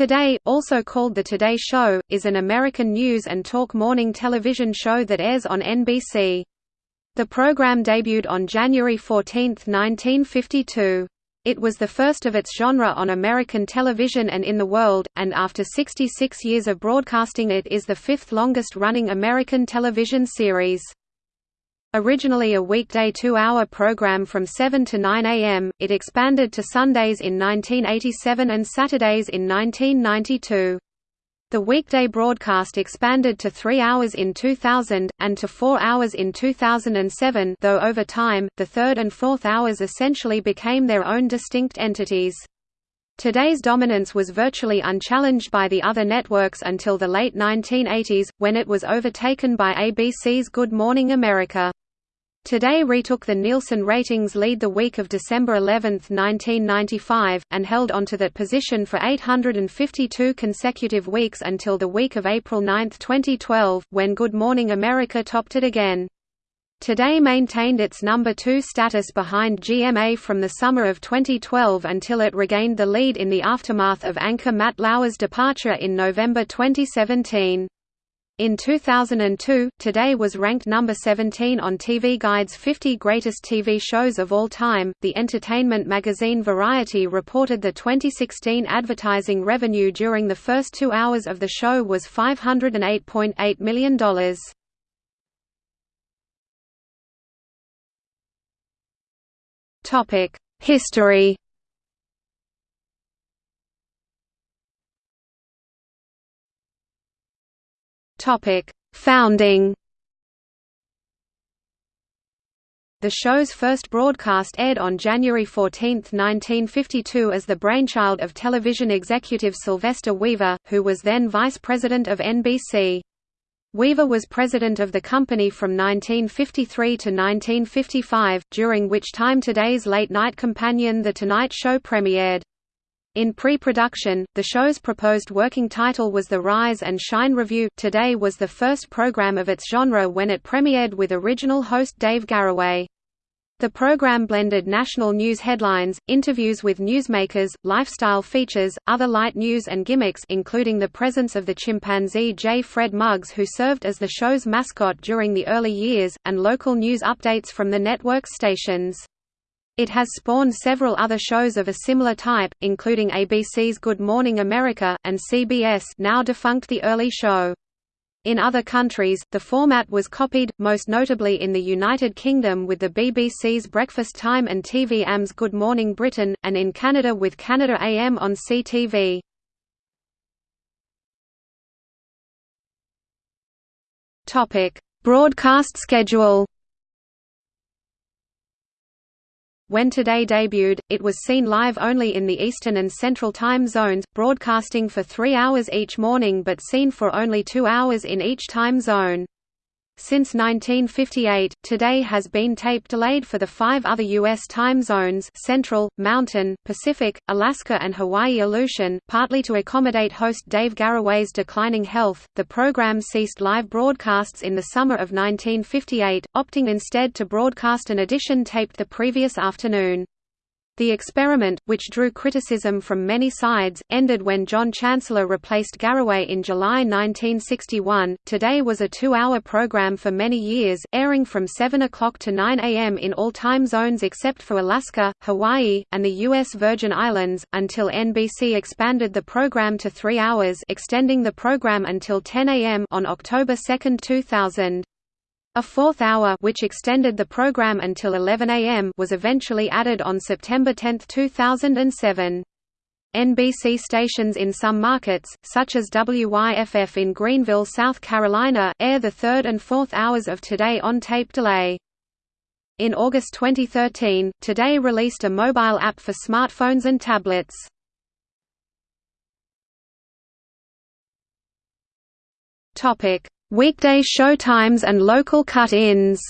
Today, also called The Today Show, is an American news and talk morning television show that airs on NBC. The program debuted on January 14, 1952. It was the first of its genre on American television and in the world, and after 66 years of broadcasting it is the fifth longest-running American television series. Originally a weekday two-hour program from 7 to 9 am, it expanded to Sundays in 1987 and Saturdays in 1992. The weekday broadcast expanded to three hours in 2000, and to four hours in 2007 though over time, the third and fourth hours essentially became their own distinct entities. Today's dominance was virtually unchallenged by the other networks until the late 1980s, when it was overtaken by ABC's Good Morning America. Today retook the Nielsen ratings lead the week of December 11, 1995, and held onto that position for 852 consecutive weeks until the week of April 9, 2012, when Good Morning America topped it again. Today maintained its number 2 status behind GMA from the summer of 2012 until it regained the lead in the aftermath of anchor Matt Lauer's departure in November 2017. In 2002, Today was ranked number 17 on TV Guide's 50 Greatest TV Shows of All Time. The entertainment magazine Variety reported the 2016 advertising revenue during the first two hours of the show was $508.8 million. History Topic: Founding. The show's first broadcast aired on January 14, 1952 as the brainchild of television executive Sylvester Weaver, who was then vice president of NBC. Weaver was president of the company from 1953 to 1955, during which time Today's late-night companion The Tonight Show premiered. In pre-production, the show's proposed working title was The Rise and Shine Review. Today was the first program of its genre when it premiered with original host Dave Garroway. The program blended national news headlines, interviews with newsmakers, lifestyle features, other light news and gimmicks including the presence of the chimpanzee J. Fred Muggs who served as the show's mascot during the early years, and local news updates from the network's stations. It has spawned several other shows of a similar type, including ABC's Good Morning America, and CBS now defunct The Early Show. In other countries, the format was copied, most notably in the United Kingdom with the BBC's Breakfast Time and TV-Am's Good Morning Britain, and in Canada with Canada AM on CTV. Broadcast schedule When Today debuted, it was seen live only in the Eastern and Central time zones, broadcasting for three hours each morning but seen for only two hours in each time zone. Since 1958, Today has been tape delayed for the five other U.S. time zones Central, Mountain, Pacific, Alaska and Hawaii Aleutian, partly to accommodate host Dave Garroway's declining health. The program ceased live broadcasts in the summer of 1958, opting instead to broadcast an edition taped the previous afternoon. The experiment, which drew criticism from many sides, ended when John Chancellor replaced Garroway in July 1961. Today was a two hour program for many years, airing from 7 o'clock to 9 a.m. in all time zones except for Alaska, Hawaii, and the U.S. Virgin Islands, until NBC expanded the program to three hours, extending the program until 10 a.m. on October 2, 2000. A fourth hour which extended the program until 11 am was eventually added on September 10, 2007. NBC stations in some markets, such as WYFF in Greenville, South Carolina, air the third and fourth hours of Today on tape delay. In August 2013, Today released a mobile app for smartphones and tablets. Weekday showtimes and local cut-ins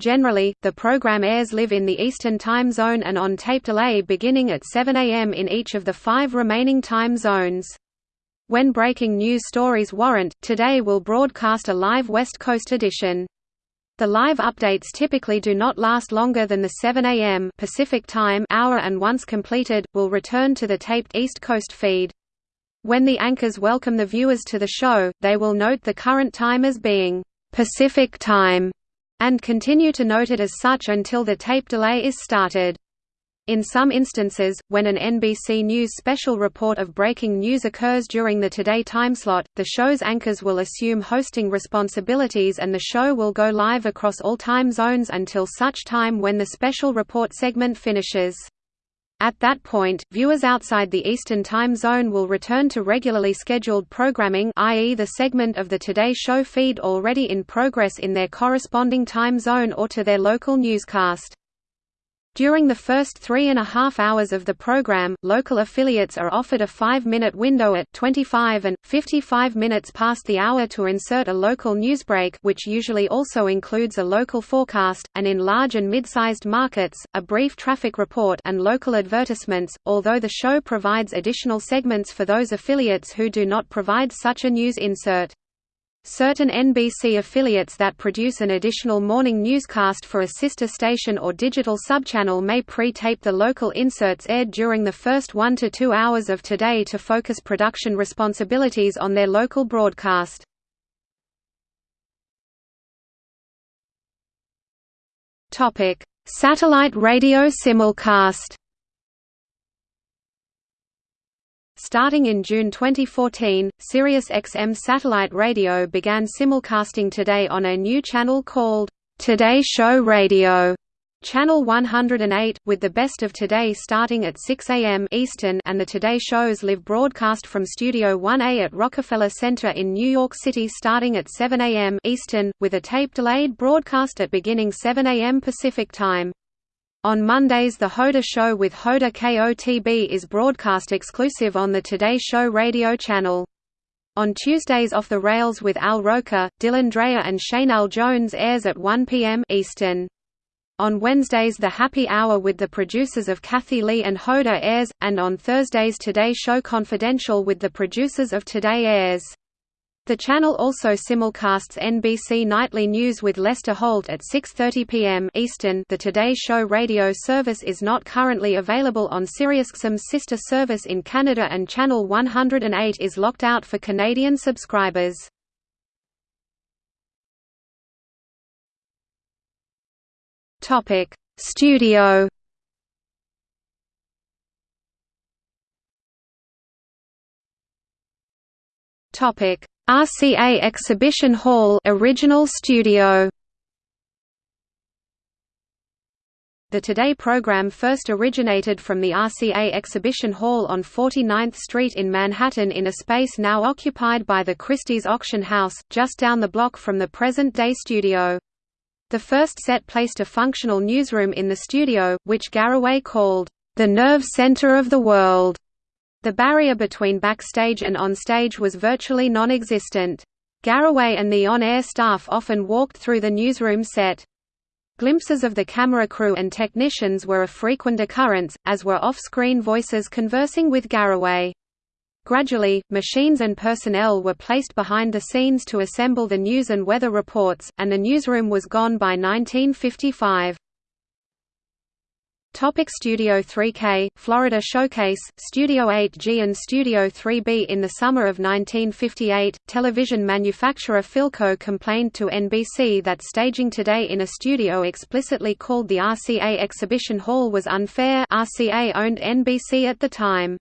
Generally, the program airs live in the Eastern Time Zone and on tape delay beginning at 7 am in each of the five remaining time zones. When breaking news stories warrant, Today will broadcast a live West Coast edition. The live updates typically do not last longer than the 7 a.m. Pacific Time hour and once completed, will return to the taped East Coast feed. When the anchors welcome the viewers to the show, they will note the current time as being Pacific Time and continue to note it as such until the tape delay is started. In some instances, when an NBC News special report of breaking news occurs during the Today timeslot, the show's anchors will assume hosting responsibilities and the show will go live across all time zones until such time when the special report segment finishes. At that point, viewers outside the Eastern Time Zone will return to regularly scheduled programming i.e. the segment of the Today Show feed already in progress in their corresponding time zone or to their local newscast. During the first three and a half hours of the program, local affiliates are offered a five-minute window at 25 and, 55 minutes past the hour to insert a local newsbreak which usually also includes a local forecast, and in large and mid-sized markets, a brief traffic report and local advertisements, although the show provides additional segments for those affiliates who do not provide such a news insert. Certain NBC affiliates that produce an additional morning newscast for a sister station or digital subchannel may pre-tape the local inserts aired during the first one to two hours of Today to focus production responsibilities on their local broadcast. Satellite radio simulcast Starting in June 2014, SiriusXM satellite radio began simulcasting Today on a new channel called Today Show Radio. Channel 108, with the best of Today starting at 6 a.m. Eastern and the Today shows live broadcast from Studio 1A at Rockefeller Center in New York City starting at 7 a.m. Eastern, with a tape-delayed broadcast at beginning 7 a.m. Pacific Time. On Mondays the Hoda Show with Hoda KOTB is broadcast exclusive on the Today Show radio channel. On Tuesdays Off the Rails with Al Roker, Dylan Dreyer and Sheinelle Jones airs at 1 p.m. Eastern. On Wednesdays The Happy Hour with the producers of Kathie Lee and Hoda airs, and on Thursdays Today Show Confidential with the producers of Today airs. The channel also simulcasts NBC Nightly News with Lester Holt at 6:30 p.m. Eastern. The Today Show radio service is not currently available on SiriusXM's sister service in Canada and channel 108 is locked out for Canadian subscribers. Topic: Studio Topic: RCA Exhibition Hall original studio The Today program first originated from the RCA Exhibition Hall on 49th Street in Manhattan in a space now occupied by the Christie's Auction House, just down the block from the present-day studio. The first set placed a functional newsroom in the studio, which Garroway called, "...the nerve center of the world." The barrier between backstage and onstage was virtually non-existent. Garroway and the on-air staff often walked through the newsroom set. Glimpses of the camera crew and technicians were a frequent occurrence, as were off-screen voices conversing with Garroway. Gradually, machines and personnel were placed behind the scenes to assemble the news and weather reports, and the newsroom was gone by 1955. Topic Studio 3K, Florida Showcase, Studio 8G and Studio 3B In the summer of 1958, television manufacturer Philco complained to NBC that staging today in a studio explicitly called the RCA Exhibition Hall was unfair RCA owned NBC at the time.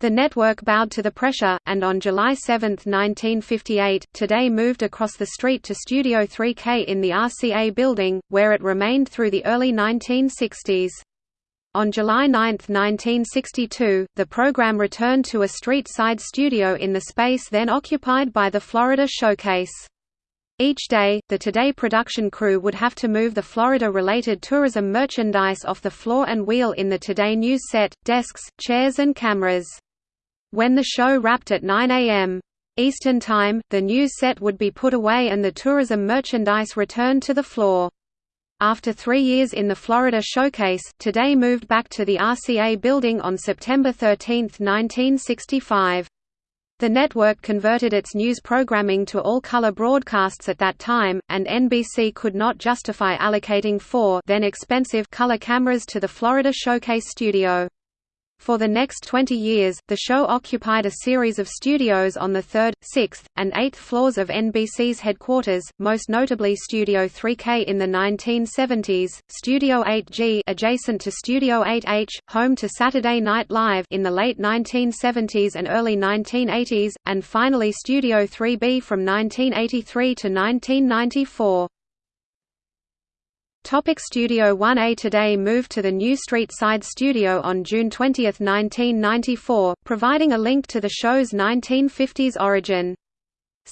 The network bowed to the pressure, and on July 7, 1958, Today moved across the street to Studio 3K in the RCA building, where it remained through the early 1960s. On July 9, 1962, the program returned to a street-side studio in the space then occupied by the Florida Showcase. Each day, the Today production crew would have to move the Florida-related tourism merchandise off the floor and wheel in the Today News set, desks, chairs and cameras. When the show wrapped at 9 a.m. Eastern Time, the news set would be put away and the tourism merchandise returned to the floor. After three years in the Florida Showcase, Today moved back to the RCA building on September 13, 1965. The network converted its news programming to all-color broadcasts at that time, and NBC could not justify allocating four then expensive color cameras to the Florida Showcase studio. For the next 20 years, the show occupied a series of studios on the third, sixth, and eighth floors of NBC's headquarters, most notably Studio 3K in the 1970s, Studio 8G adjacent to Studio 8H, home to Saturday Night Live in the late 1970s and early 1980s, and finally Studio 3B from 1983 to 1994. Topic Studio 1A Today moved to the new Street Side studio on June 20, 1994, providing a link to the show's 1950s origin.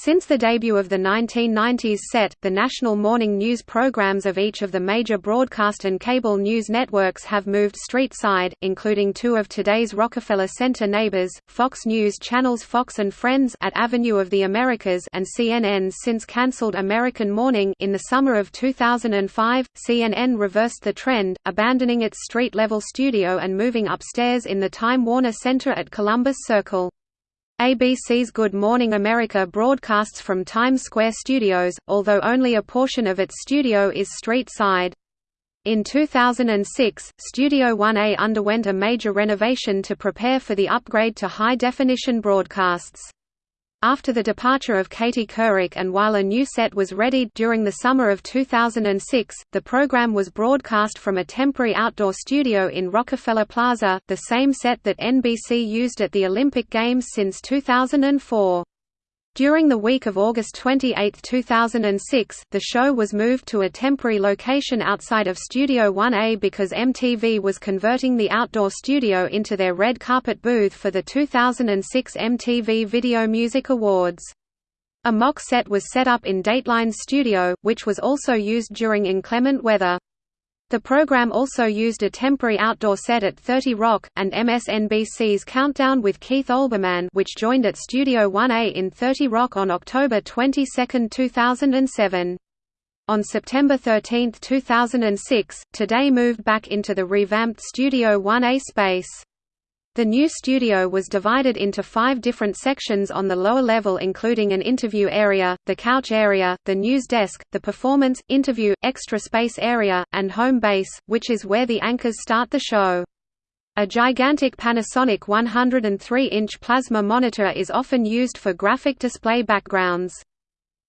Since the debut of the 1990s set, the national morning news programs of each of the major broadcast and cable news networks have moved street-side, including two of today's Rockefeller Center neighbors, Fox News channels Fox and Friends at Avenue of the Americas and CNN's since canceled American Morning in the summer of 2005. CNN reversed the trend, abandoning its street-level studio and moving upstairs in the Time Warner Center at Columbus Circle. ABC's Good Morning America broadcasts from Times Square Studios, although only a portion of its studio is street-side. In 2006, Studio 1A underwent a major renovation to prepare for the upgrade to high-definition broadcasts. After the departure of Katie Couric and while a new set was readied during the summer of 2006, the program was broadcast from a temporary outdoor studio in Rockefeller Plaza, the same set that NBC used at the Olympic Games since 2004. During the week of August 28, 2006, the show was moved to a temporary location outside of Studio 1A because MTV was converting the outdoor studio into their red carpet booth for the 2006 MTV Video Music Awards. A mock set was set up in Dateline's studio, which was also used during inclement weather. The program also used a temporary outdoor set at 30 Rock, and MSNBC's Countdown with Keith Olbermann which joined at Studio 1A in 30 Rock on October 22, 2007. On September 13, 2006, Today moved back into the revamped Studio 1A space. The new studio was divided into five different sections on the lower level including an interview area, the couch area, the news desk, the performance, interview, extra space area, and home base, which is where the anchors start the show. A gigantic Panasonic 103-inch plasma monitor is often used for graphic display backgrounds.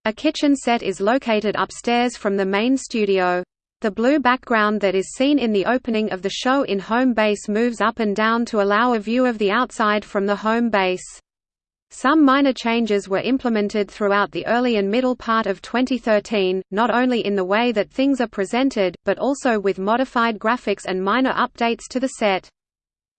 A kitchen set is located upstairs from the main studio. The blue background that is seen in the opening of the show in home base moves up and down to allow a view of the outside from the home base. Some minor changes were implemented throughout the early and middle part of 2013, not only in the way that things are presented, but also with modified graphics and minor updates to the set.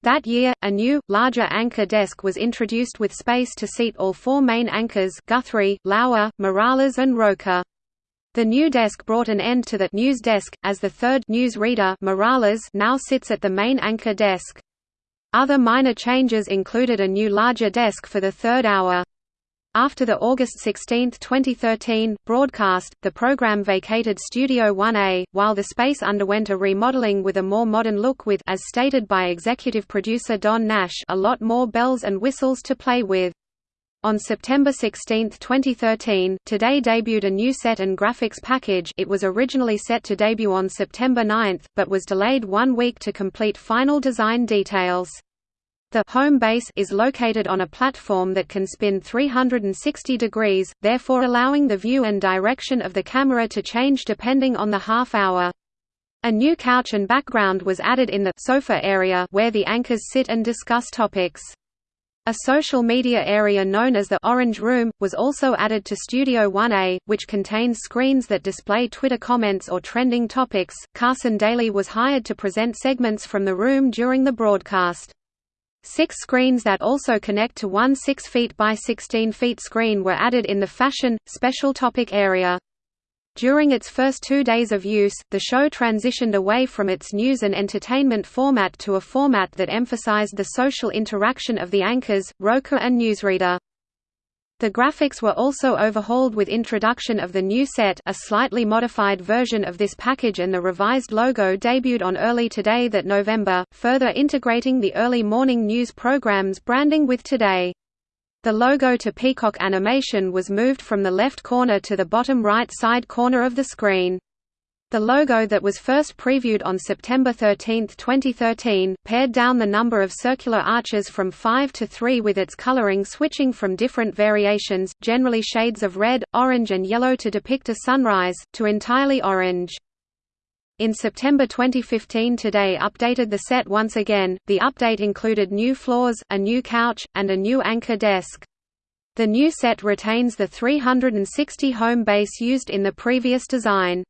That year, a new, larger anchor desk was introduced with space to seat all four main anchors Guthrie, Lauer, Morales and Roker. The new desk brought an end to the news desk, as the third news reader Morales now sits at the main anchor desk. Other minor changes included a new larger desk for the third hour. After the August 16, 2013, broadcast, the program vacated Studio 1A, while the space underwent a remodeling with a more modern look with as stated by executive producer Don Nash a lot more bells and whistles to play with. On September 16, 2013, Today debuted a new set and graphics package it was originally set to debut on September 9, but was delayed one week to complete final design details. The home base is located on a platform that can spin 360 degrees, therefore allowing the view and direction of the camera to change depending on the half hour. A new couch and background was added in the sofa area where the anchors sit and discuss topics. A social media area known as the Orange Room, was also added to Studio 1A, which contains screens that display Twitter comments or trending topics. Carson Daly was hired to present segments from the room during the broadcast. Six screens that also connect to one 6 feet by 16 feet screen were added in the fashion, special topic area. During its first two days of use, the show transitioned away from its news and entertainment format to a format that emphasized the social interaction of the anchors, Roker and newsreader. The graphics were also overhauled with introduction of the new set a slightly modified version of this package and the revised logo debuted on Early Today that November, further integrating the early morning news programs branding with Today. The logo to Peacock Animation was moved from the left corner to the bottom right side corner of the screen. The logo that was first previewed on September 13, 2013, pared down the number of circular arches from 5 to 3 with its coloring switching from different variations, generally shades of red, orange and yellow to depict a sunrise, to entirely orange. In September 2015 Today updated the set once again, the update included new floors, a new couch, and a new anchor desk. The new set retains the 360 home base used in the previous design.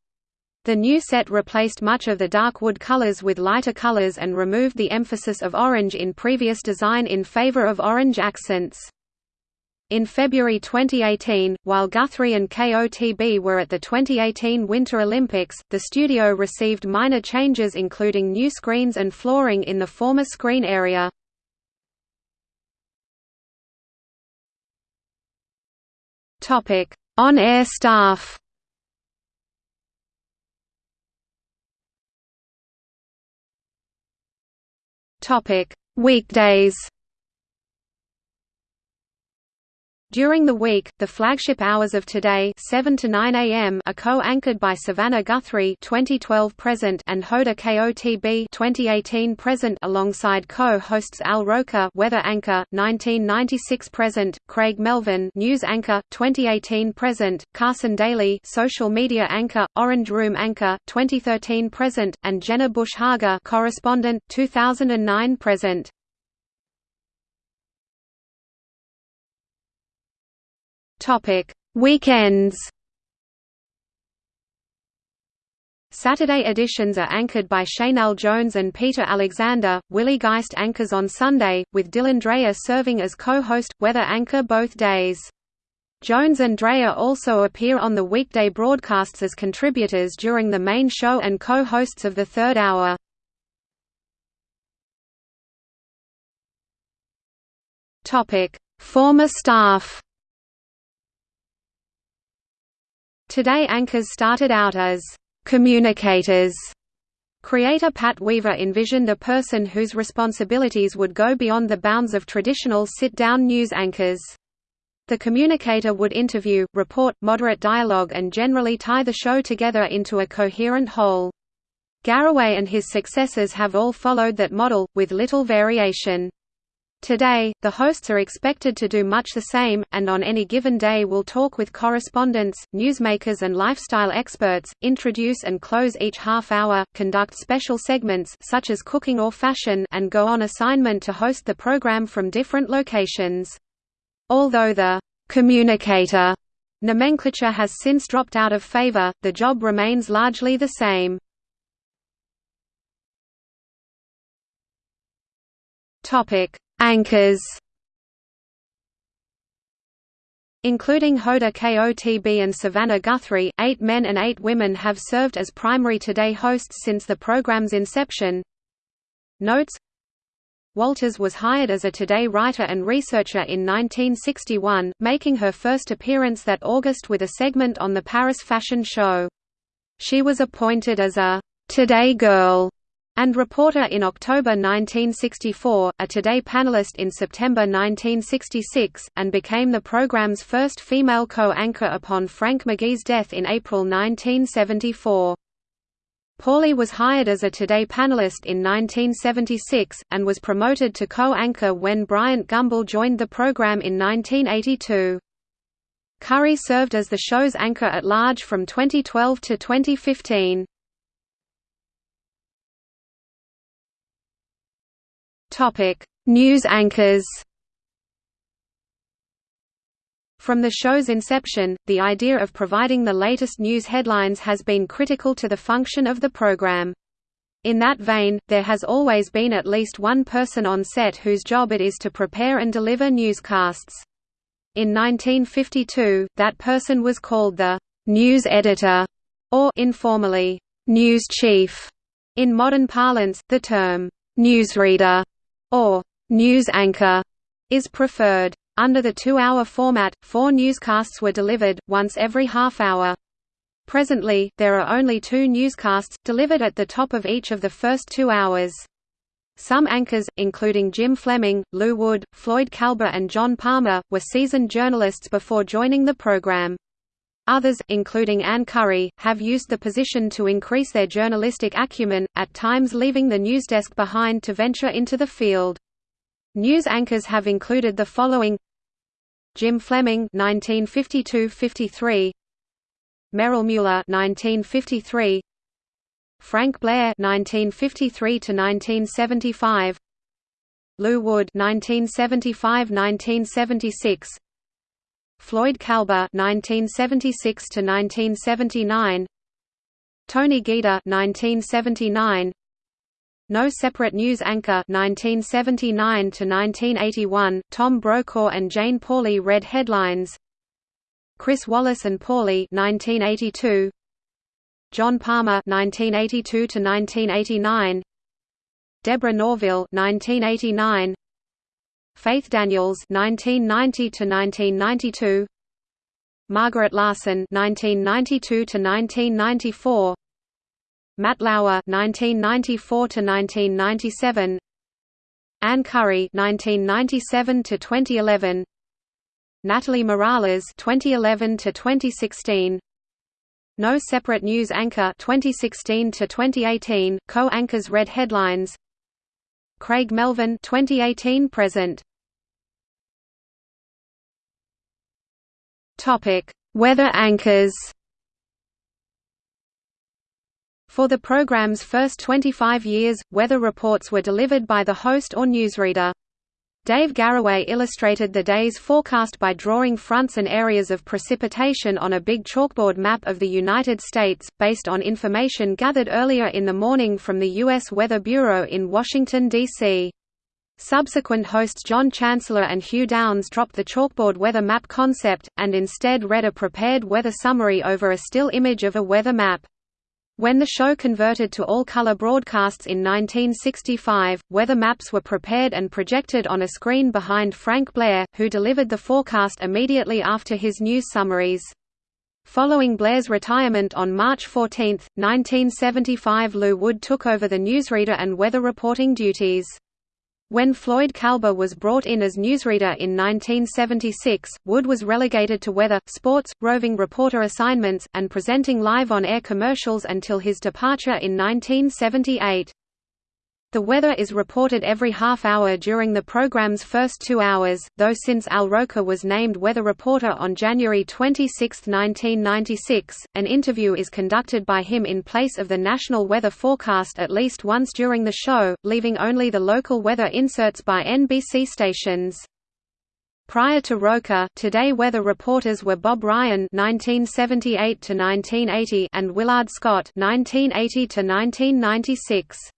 The new set replaced much of the dark wood colors with lighter colors and removed the emphasis of orange in previous design in favor of orange accents. In February 2018, while Guthrie and KOTB were at the 2018 Winter Olympics, the studio received minor changes including new screens and flooring in the former screen area. On-air staff Weekdays During the week, the flagship hours of Today 7 to 9 a.m. are co-anchored by Savannah Guthrie 2012 present and Hoda KOTB 2018 present alongside co-hosts Al Roker weather anchor 1996 present, Craig Melvin news anchor 2018 present, Carson Daly social media anchor, Orange Room anchor 2013 present and Jenna Bush Hager correspondent 2009 present. Topic: Weekends. Saturday editions are anchored by Sheinelle Jones and Peter Alexander. Willie Geist anchors on Sunday, with Dylan Dreyer serving as co-host, weather anchor both days. Jones and Dreyer also appear on the weekday broadcasts as contributors during the main show and co-hosts of the third hour. Former staff Today anchors started out as communicators. Creator Pat Weaver envisioned a person whose responsibilities would go beyond the bounds of traditional sit-down news anchors. The communicator would interview, report, moderate dialogue and generally tie the show together into a coherent whole. Garroway and his successors have all followed that model, with little variation. Today, the hosts are expected to do much the same, and on any given day will talk with correspondents, newsmakers and lifestyle experts, introduce and close each half hour, conduct special segments such as cooking or fashion and go on assignment to host the program from different locations. Although the «communicator» nomenclature has since dropped out of favor, the job remains largely the same. Topic Anchors Including Hoda KOTB and Savannah Guthrie, eight men and eight women have served as primary Today hosts since the program's inception. Notes Walters was hired as a Today writer and researcher in 1961, making her first appearance that August with a segment on the Paris fashion show. She was appointed as a Today girl and reporter in October 1964, a Today panelist in September 1966, and became the program's first female co-anchor upon Frank McGee's death in April 1974. Pauley was hired as a Today panelist in 1976, and was promoted to co-anchor when Bryant Gumbel joined the program in 1982. Curry served as the show's anchor at large from 2012 to 2015. Topic: News anchors. From the show's inception, the idea of providing the latest news headlines has been critical to the function of the program. In that vein, there has always been at least one person on set whose job it is to prepare and deliver newscasts. In 1952, that person was called the news editor, or informally, news chief. In modern parlance, the term newsreader or news anchor is preferred. Under the two-hour format, four newscasts were delivered, once every half hour. Presently, there are only two newscasts, delivered at the top of each of the first two hours. Some anchors, including Jim Fleming, Lew Wood, Floyd Kalber and John Palmer, were seasoned journalists before joining the program. Others, including Ann Curry, have used the position to increase their journalistic acumen, at times leaving the newsdesk behind to venture into the field. News anchors have included the following Jim Fleming 1952–53 Merrill Mueller 1953 Frank Blair 1953 to 1975 Lew Wood 1975–1976 Floyd Kalber 1976 to 1979 Tony Guida 1979 No Separate News Anchor 1979 to 1981 Tom Brokaw and Jane Pauley read headlines. Chris Wallace and Pauley 1982 John Palmer 1982 to 1989 Deborah Norville 1989 Faith Daniels 1990 to 1992 Margaret Larson 1992 to 1994 Matt Lauer 1994 to 1997 Ann Curry 1997 to 2011 Natalie Morales 2011 to 2016 no separate news anchor 2016 to 2018 co-anchors read headlines Craig Melvin 2018 present Topic Weather anchors For the program's first 25 years, weather reports were delivered by the host or newsreader. Dave Garroway illustrated the day's forecast by drawing fronts and areas of precipitation on a big chalkboard map of the United States, based on information gathered earlier in the morning from the U.S. Weather Bureau in Washington, D.C. Subsequent hosts John Chancellor and Hugh Downs dropped the chalkboard weather map concept, and instead read a prepared weather summary over a still image of a weather map. When the show converted to all-color broadcasts in 1965, weather maps were prepared and projected on a screen behind Frank Blair, who delivered the forecast immediately after his news summaries. Following Blair's retirement on March 14, 1975 Lew Wood took over the newsreader and weather reporting duties. When Floyd Kalber was brought in as newsreader in 1976, Wood was relegated to weather, sports, roving reporter assignments, and presenting live on-air commercials until his departure in 1978. The weather is reported every half hour during the program's first two hours, though since Al Roker was named weather reporter on January 26, 1996, an interview is conducted by him in place of the national weather forecast at least once during the show, leaving only the local weather inserts by NBC stations. Prior to Roker, Today weather reporters were Bob Ryan (1978–1980) and Willard Scott (1980–1996).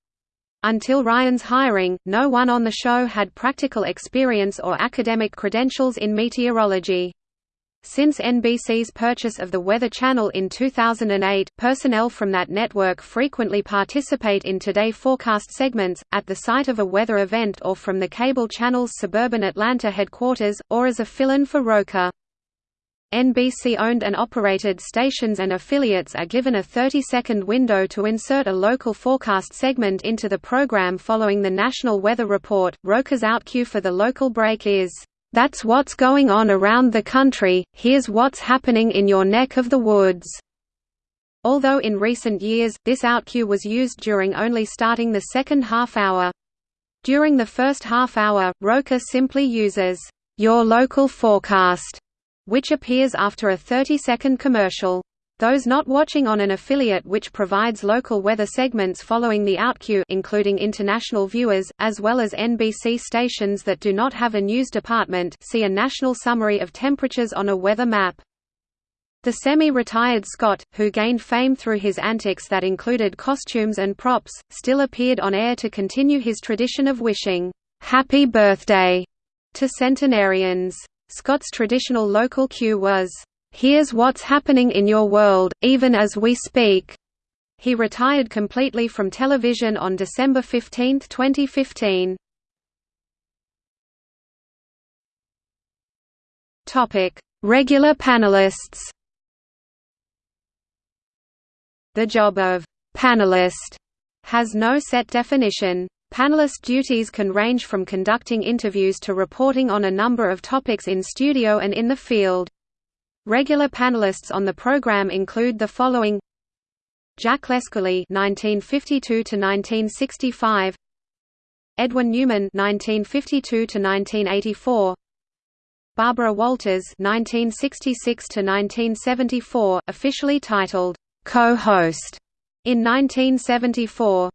Until Ryan's hiring, no one on the show had practical experience or academic credentials in meteorology. Since NBC's purchase of the Weather Channel in 2008, personnel from that network frequently participate in Today forecast segments, at the site of a weather event or from the cable channel's suburban Atlanta headquarters, or as a fill-in for Roker. NBC-owned and operated stations and affiliates are given a 30-second window to insert a local forecast segment into the program following the National Weather Report. Roker's outcue for the local break is, "That's what's going on around the country, here's what's happening in your neck of the woods." Although in recent years, this outcue was used during only starting the second half hour. During the first half hour, Roker simply uses, "your local forecast." Which appears after a 30-second commercial. Those not watching on an affiliate which provides local weather segments following the outcue including international viewers, as well as NBC stations that do not have a news department see a national summary of temperatures on a weather map. The semi-retired Scott, who gained fame through his antics that included costumes and props, still appeared on air to continue his tradition of wishing, "'Happy Birthday' to centenarians. Scott's traditional local cue was, "'Here's what's happening in your world, even as we speak'". He retired completely from television on December 15, 2015. Regular panelists The job of «panelist» has no set definition. Panelist duties can range from conducting interviews to reporting on a number of topics in studio and in the field. Regular panelists on the program include the following: Jack Lescoulie (1952–1965), Edwin Newman (1952–1984), Barbara Walters (1966–1974), officially titled co-host in 1974.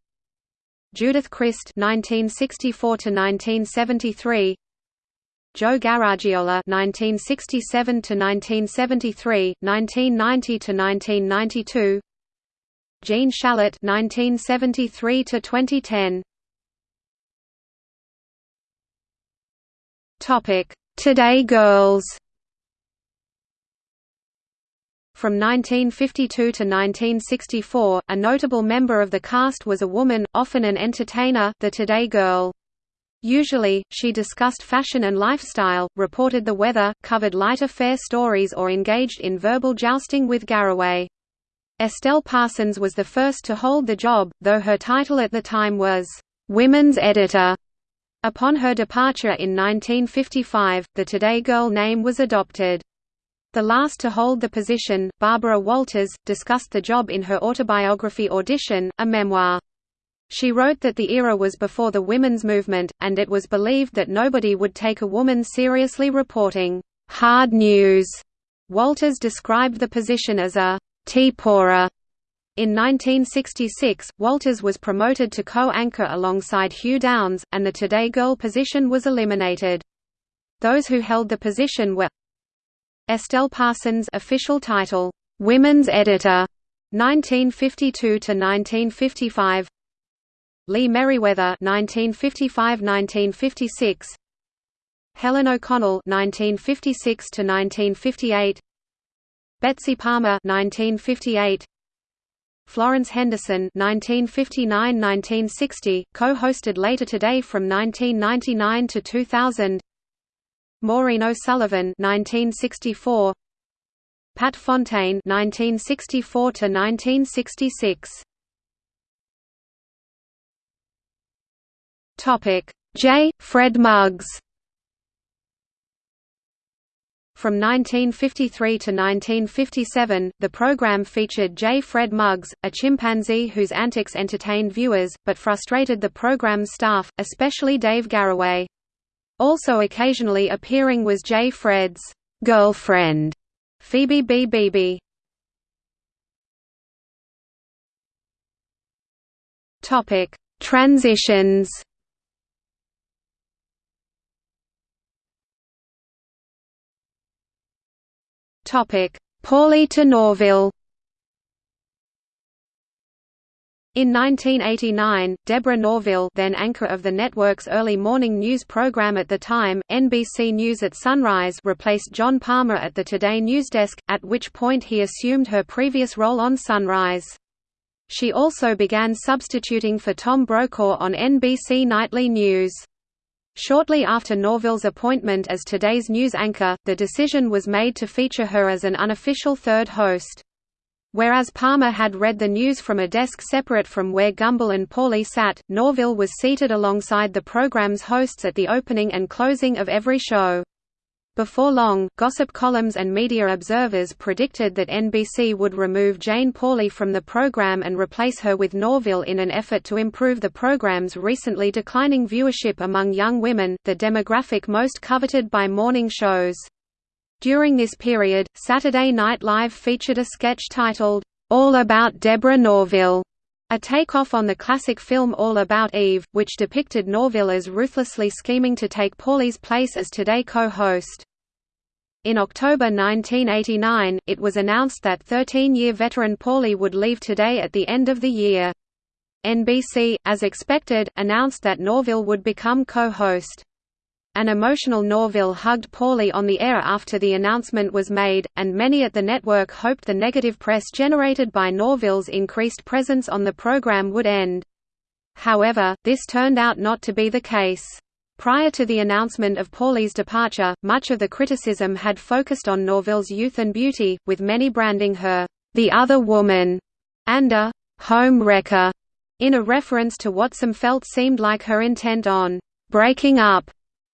Judith Crist (1964–1973), Joe Garagiola (1967–1973, 1990–1992), Gene Shalit (1973–2010). Topic: Today Girls. From 1952 to 1964, a notable member of the cast was a woman, often an entertainer, the Today Girl. Usually, she discussed fashion and lifestyle, reported the weather, covered light affair stories or engaged in verbal jousting with Garroway. Estelle Parsons was the first to hold the job, though her title at the time was, "'Women's Editor'". Upon her departure in 1955, the Today Girl name was adopted. The last to hold the position, Barbara Walters, discussed the job in her autobiography Audition, a memoir. She wrote that the era was before the women's movement, and it was believed that nobody would take a woman seriously reporting hard news. Walters described the position as a tea pourer. In 1966, Walters was promoted to co-anchor alongside Hugh Downs, and the Today Girl position was eliminated. Those who held the position were Estelle Parsons official title, Women's Editor, 1952 to 1955. Lee Meriwether 1955–1956 Helen O'Connell 1956 to 1958 Betsy Palmer 1958 Florence Henderson 1959–1960 co-hosted Later Today from 1999 to 2000 Maureen O'Sullivan 1964 Pat Fontaine 1964 to 1966 Topic J Fred Muggs From 1953 to 1957, the program featured J. Fred Muggs, a chimpanzee whose antics entertained viewers, but frustrated the program's staff, especially Dave Garroway. Also occasionally appearing was J. Fred's girlfriend, Phoebe B. Beebe. Topic: Transitions. Topic: Pauley to Norville. In 1989, Deborah Norville then anchor of the network's early morning news program at the time, NBC News at Sunrise replaced John Palmer at the Today Newsdesk, at which point he assumed her previous role on Sunrise. She also began substituting for Tom Brokaw on NBC Nightly News. Shortly after Norville's appointment as Today's news anchor, the decision was made to feature her as an unofficial third host. Whereas Palmer had read the news from a desk separate from where Gumbel and Pauley sat, Norville was seated alongside the program's hosts at the opening and closing of every show. Before long, gossip columns and media observers predicted that NBC would remove Jane Pauley from the program and replace her with Norville in an effort to improve the program's recently declining viewership among young women, the demographic most coveted by morning shows. During this period, Saturday Night Live featured a sketch titled, All About Deborah Norville, a takeoff on the classic film All About Eve, which depicted Norville as ruthlessly scheming to take Pauley's place as Today co-host. In October 1989, it was announced that 13-year veteran Pauley would leave Today at the end of the year. NBC, as expected, announced that Norville would become co-host. An emotional Norville hugged Pauley on the air after the announcement was made, and many at the network hoped the negative press generated by Norville's increased presence on the program would end. However, this turned out not to be the case. Prior to the announcement of Pauley's departure, much of the criticism had focused on Norville's youth and beauty, with many branding her, "...the other woman", and a "...home wrecker", In a reference to what some felt seemed like her intent on breaking up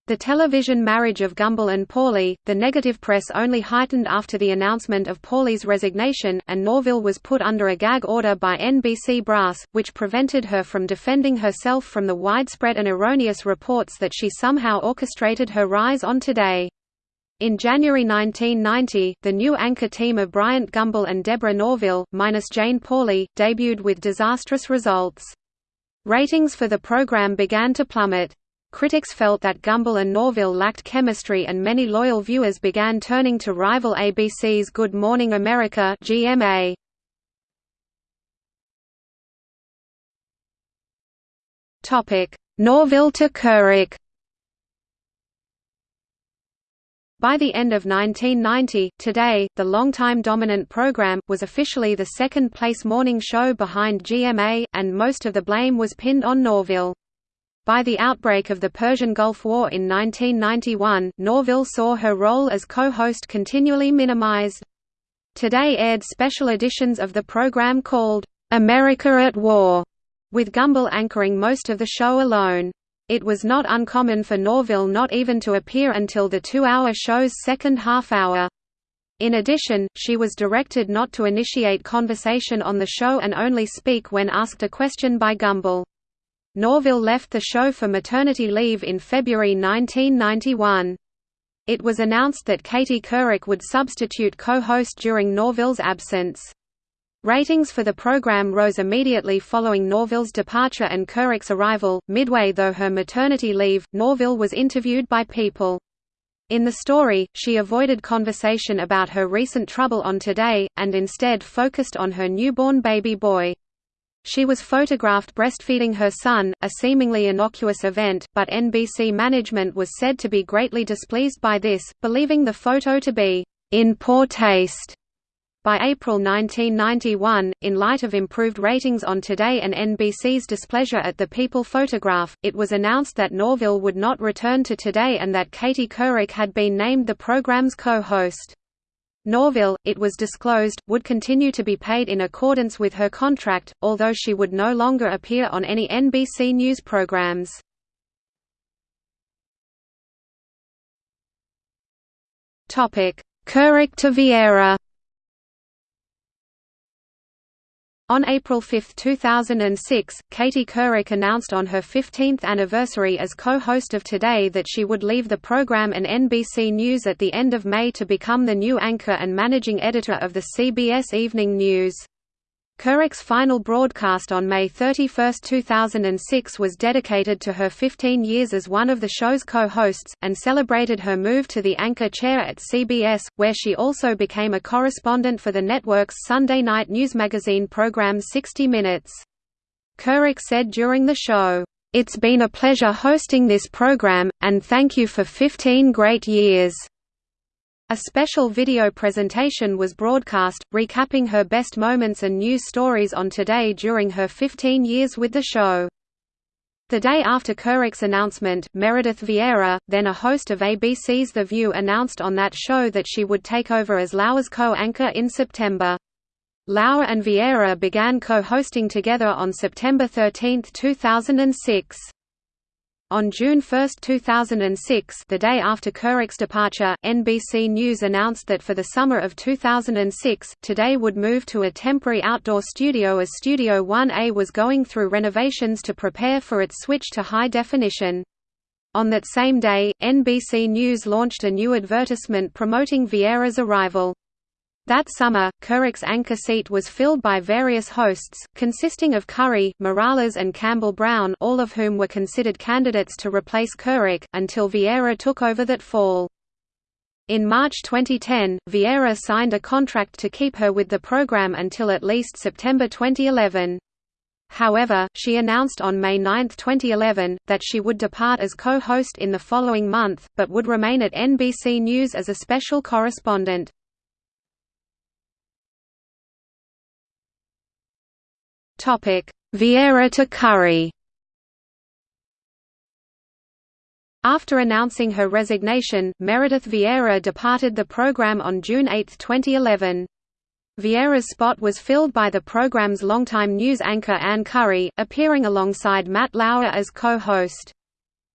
the television marriage of Gumbel and Pauley, the negative press only heightened after the announcement of Pauley's resignation, and Norville was put under a gag order by NBC brass, which prevented her from defending herself from the widespread and erroneous reports that she somehow orchestrated her rise on Today. In January 1990, the new anchor team of Bryant Gumbel and Deborah Norville, minus Jane Pauley, debuted with disastrous results. Ratings for the program began to plummet. Critics felt that Gumbel and Norville lacked chemistry and many loyal viewers began turning to rival ABC's Good Morning America GMA. Norville to Couric By the end of 1990, Today, the longtime dominant program, was officially the second-place morning show behind GMA, and most of the blame was pinned on Norville. By the outbreak of the Persian Gulf War in 1991, Norville saw her role as co-host continually minimized. Today aired special editions of the program called, "'America at War", with Gumbel anchoring most of the show alone. It was not uncommon for Norville not even to appear until the two-hour show's second half-hour. In addition, she was directed not to initiate conversation on the show and only speak when asked a question by Gumbel. Norville left the show for maternity leave in February 1991. It was announced that Katie Couric would substitute co-host during Norville's absence. Ratings for the program rose immediately following Norville's departure and Couric's arrival. Midway though her maternity leave, Norville was interviewed by People. In the story, she avoided conversation about her recent trouble on Today, and instead focused on her newborn baby boy. She was photographed breastfeeding her son, a seemingly innocuous event, but NBC management was said to be greatly displeased by this, believing the photo to be in poor taste. By April 1991, in light of improved ratings on Today and NBC's displeasure at the People photograph, it was announced that Norville would not return to Today and that Katie Couric had been named the program's co-host. Norville, it was disclosed, would continue to be paid in accordance with her contract, although she would no longer appear on any NBC News programs. Couric to Vieira On April 5, 2006, Katie Couric announced on her 15th anniversary as co-host of Today that she would leave the program and NBC News at the end of May to become the new anchor and managing editor of the CBS Evening News. Couric's final broadcast on May 31, 2006 was dedicated to her 15 years as one of the show's co-hosts, and celebrated her move to the anchor chair at CBS, where she also became a correspondent for the network's Sunday night news magazine program 60 Minutes. Couric said during the show, "...it's been a pleasure hosting this program, and thank you for 15 great years." A special video presentation was broadcast, recapping her best moments and news stories on Today during her 15 years with the show. The day after Couric's announcement, Meredith Vieira, then a host of ABC's The View announced on that show that she would take over as Lauer's co-anchor in September. Lauer and Vieira began co-hosting together on September 13, 2006. On June 1, 2006 the day after Couric's departure, NBC News announced that for the summer of 2006, Today would move to a temporary outdoor studio as Studio 1A was going through renovations to prepare for its switch to high definition. On that same day, NBC News launched a new advertisement promoting Vieira's arrival. That summer, Couric's anchor seat was filled by various hosts, consisting of Curry, Morales and Campbell Brown all of whom were considered candidates to replace Couric, until Vieira took over that fall. In March 2010, Vieira signed a contract to keep her with the program until at least September 2011. However, she announced on May 9, 2011, that she would depart as co-host in the following month, but would remain at NBC News as a special correspondent. Vieira to Curry. After announcing her resignation, Meredith Vieira departed the program on June 8, 2011. Vieira's spot was filled by the program's longtime news anchor Ann Curry, appearing alongside Matt Lauer as co-host.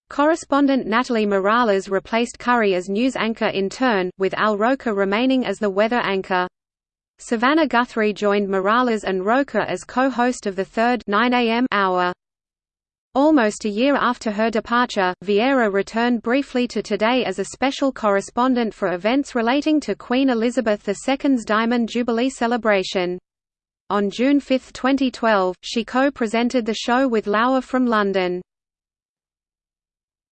Correspondent Natalie Morales replaced Curry as news anchor in turn, with Al Roker remaining as the weather anchor. Savannah Guthrie joined Morales and Roker as co-host of the third 9 a.m. hour. Almost a year after her departure, Vieira returned briefly to Today as a special correspondent for events relating to Queen Elizabeth II's Diamond Jubilee celebration. On June 5, 2012, she co-presented the show with Lauer from London.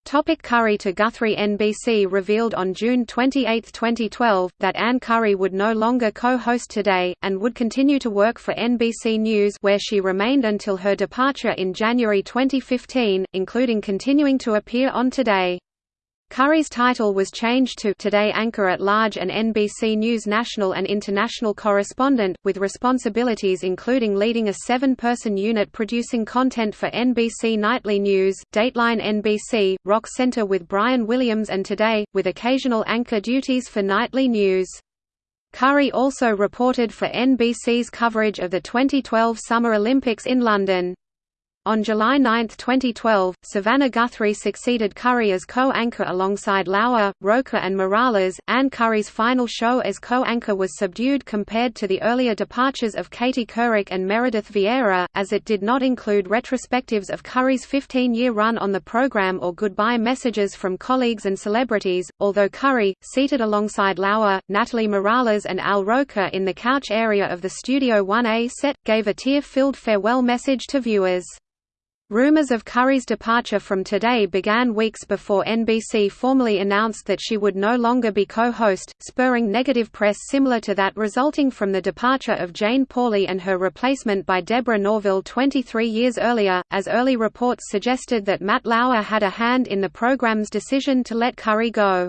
Topic Curry to Guthrie NBC revealed on June 28, 2012, that Ann Curry would no longer co-host Today, and would continue to work for NBC News where she remained until her departure in January 2015, including continuing to appear on Today. Curry's title was changed to Today Anchor at Large and NBC News National and International Correspondent, with responsibilities including leading a seven-person unit producing content for NBC Nightly News, Dateline NBC, Rock Center with Brian Williams and Today, with occasional anchor duties for Nightly News. Curry also reported for NBC's coverage of the 2012 Summer Olympics in London. On July 9, 2012, Savannah Guthrie succeeded Curry as co-anchor alongside Lauer, Roker and Morales. Ann Curry's final show as co-anchor was subdued compared to the earlier departures of Katie Couric and Meredith Vieira, as it did not include retrospectives of Curry's 15-year run on the program or goodbye messages from colleagues and celebrities, although Curry, seated alongside Lauer, Natalie Morales and Al Roker in the couch area of the Studio 1A set, gave a tear-filled farewell message to viewers. Rumors of Curry's departure from Today began weeks before NBC formally announced that she would no longer be co-host, spurring negative press similar to that resulting from the departure of Jane Pauley and her replacement by Deborah Norville 23 years earlier, as early reports suggested that Matt Lauer had a hand in the program's decision to let Curry go.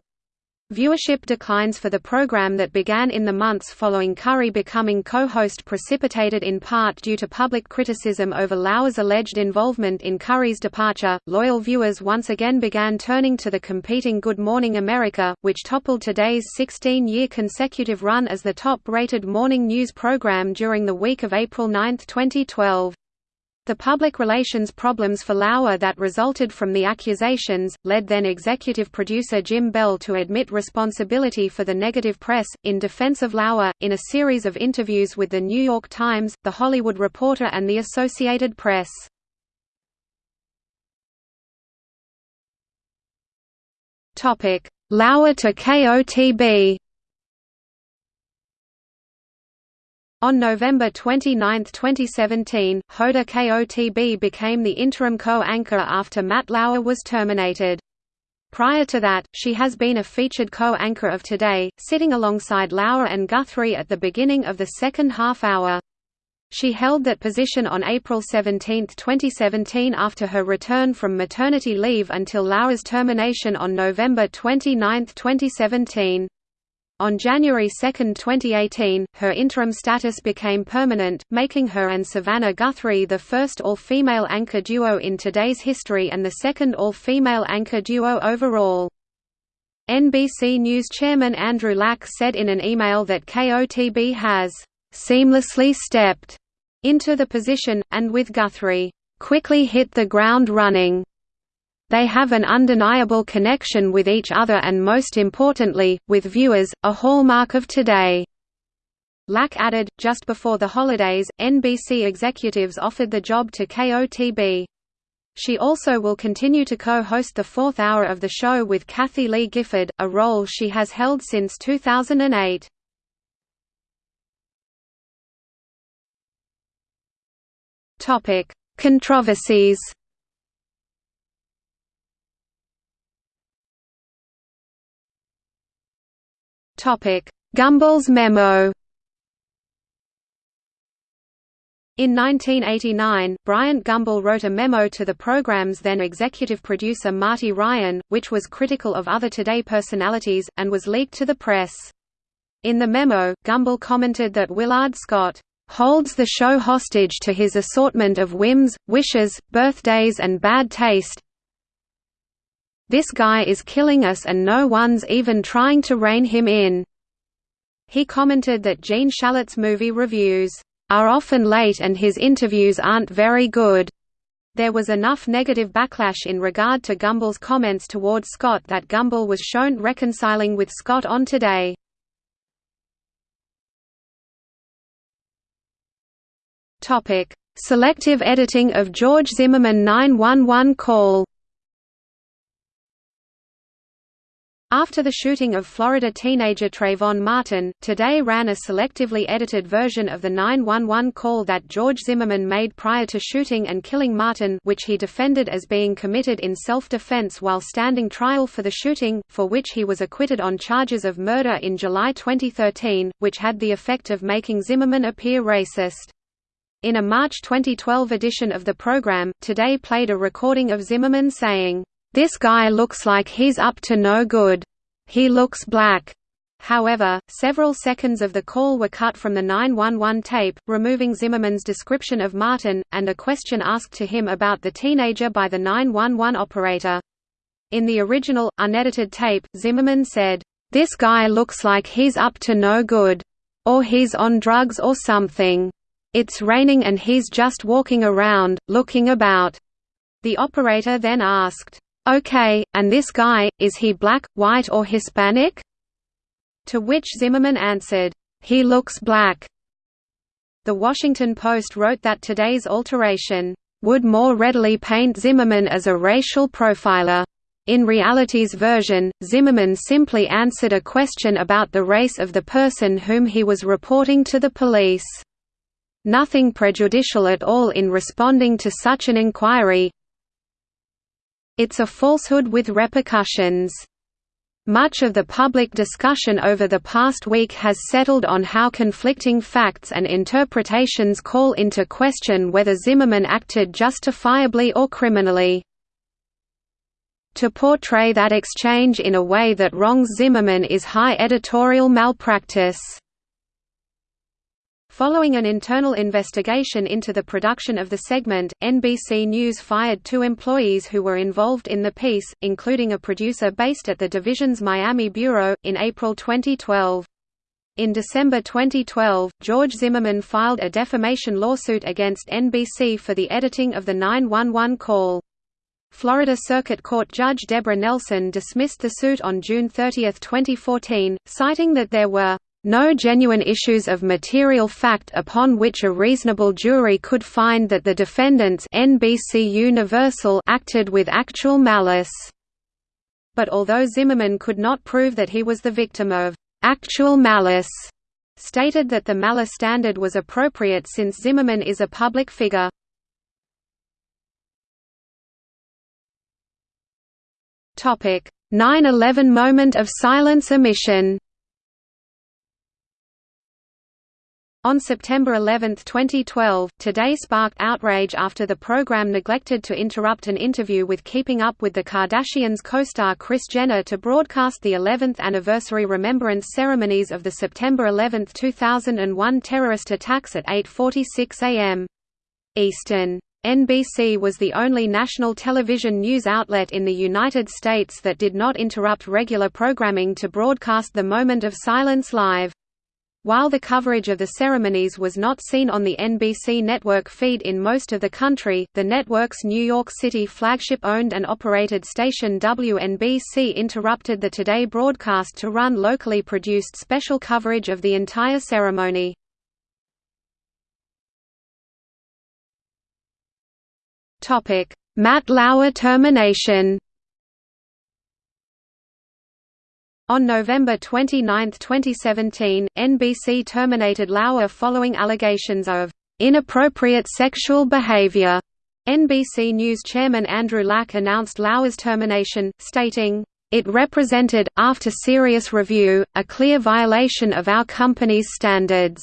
Viewership declines for the program that began in the months following Curry becoming co-host precipitated in part due to public criticism over Lauer's alleged involvement in Curry's departure. Loyal viewers once again began turning to the competing Good Morning America, which toppled today's 16-year consecutive run as the top-rated morning news program during the week of April 9, 2012. The public relations problems for Lauer that resulted from the accusations, led then executive producer Jim Bell to admit responsibility for the negative press. In defense of Lauer, in a series of interviews with The New York Times, The Hollywood Reporter and the Associated Press. Lauer to Kotb On November 29, 2017, Hoda Kotb became the interim co-anchor after Matt Lauer was terminated. Prior to that, she has been a featured co-anchor of Today, sitting alongside Lauer and Guthrie at the beginning of the second half hour. She held that position on April 17, 2017 after her return from maternity leave until Lauer's termination on November 29, 2017. On January 2, 2018, her interim status became permanent, making her and Savannah Guthrie the first all-female anchor duo in today's history and the second all-female anchor duo overall. NBC News chairman Andrew Lack said in an email that Kotb has "...seamlessly stepped," into the position, and with Guthrie, "...quickly hit the ground running." They have an undeniable connection with each other and most importantly, with viewers, a hallmark of today. Lack added, just before the holidays, NBC executives offered the job to Kotb. She also will continue to co-host the fourth hour of the show with Kathie Lee Gifford, a role she has held since 2008. Controversies Gumbel's memo In 1989, Bryant Gumbel wrote a memo to the program's then executive producer Marty Ryan, which was critical of other Today personalities, and was leaked to the press. In the memo, Gumbel commented that Willard Scott holds the show hostage to his assortment of whims, wishes, birthdays and bad taste, this guy is killing us and no one's even trying to rein him in. He commented that Gene Shalit's movie reviews are often late and his interviews aren't very good. There was enough negative backlash in regard to Gumbel's comments towards Scott that Gumbel was shown reconciling with Scott on Today. Topic: Selective editing of George Zimmerman 911 call. After the shooting of Florida teenager Trayvon Martin, Today ran a selectively edited version of the 911 call that George Zimmerman made prior to shooting and killing Martin which he defended as being committed in self-defense while standing trial for the shooting, for which he was acquitted on charges of murder in July 2013, which had the effect of making Zimmerman appear racist. In a March 2012 edition of the program, Today played a recording of Zimmerman saying, "'This guy looks like he's up to no good. He looks black.'" However, several seconds of the call were cut from the 911 tape, removing Zimmerman's description of Martin, and a question asked to him about the teenager by the 911 operator. In the original, unedited tape, Zimmerman said, "'This guy looks like he's up to no good. Or he's on drugs or something. It's raining and he's just walking around, looking about." The operator then asked, "Okay, and this guy, is he black, white or Hispanic?" To which Zimmerman answered, "He looks black." The Washington Post wrote that today's alteration would more readily paint Zimmerman as a racial profiler. In reality's version, Zimmerman simply answered a question about the race of the person whom he was reporting to the police nothing prejudicial at all in responding to such an inquiry it's a falsehood with repercussions. Much of the public discussion over the past week has settled on how conflicting facts and interpretations call into question whether Zimmerman acted justifiably or criminally. To portray that exchange in a way that wrongs Zimmerman is high editorial malpractice. Following an internal investigation into the production of the segment, NBC News fired two employees who were involved in the piece, including a producer based at the division's Miami bureau, in April 2012. In December 2012, George Zimmerman filed a defamation lawsuit against NBC for the editing of the 911 call. Florida Circuit Court Judge Deborah Nelson dismissed the suit on June 30, 2014, citing that there were no genuine issues of material fact upon which a reasonable jury could find that the defendants NBC Universal acted with actual malice. But although Zimmerman could not prove that he was the victim of actual malice, stated that the malice standard was appropriate since Zimmerman is a public figure. Topic: 9/11 moment of silence omission. On September 11, 2012, Today sparked outrage after the program neglected to interrupt an interview with Keeping Up with the Kardashians co-star Kris Jenner to broadcast the 11th anniversary remembrance ceremonies of the September 11, 2001 terrorist attacks at 8.46 am. Eastern. NBC was the only national television news outlet in the United States that did not interrupt regular programming to broadcast the moment of silence live. While the coverage of the ceremonies was not seen on the NBC network feed in most of the country, the network's New York City flagship-owned and operated station WNBC interrupted the Today broadcast to run locally produced special coverage of the entire ceremony. Matt Lauer termination On November 29, 2017, NBC terminated Lauer following allegations of inappropriate sexual behavior. NBC News chairman Andrew Lack announced Lauer's termination, stating, "...it represented, after serious review, a clear violation of our company's standards.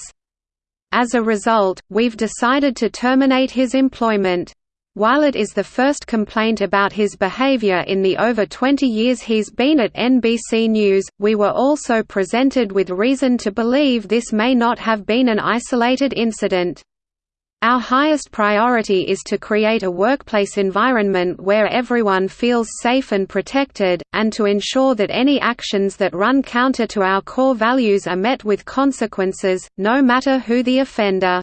As a result, we've decided to terminate his employment." While it is the first complaint about his behavior in the over 20 years he's been at NBC News, we were also presented with reason to believe this may not have been an isolated incident. Our highest priority is to create a workplace environment where everyone feels safe and protected, and to ensure that any actions that run counter to our core values are met with consequences, no matter who the offender.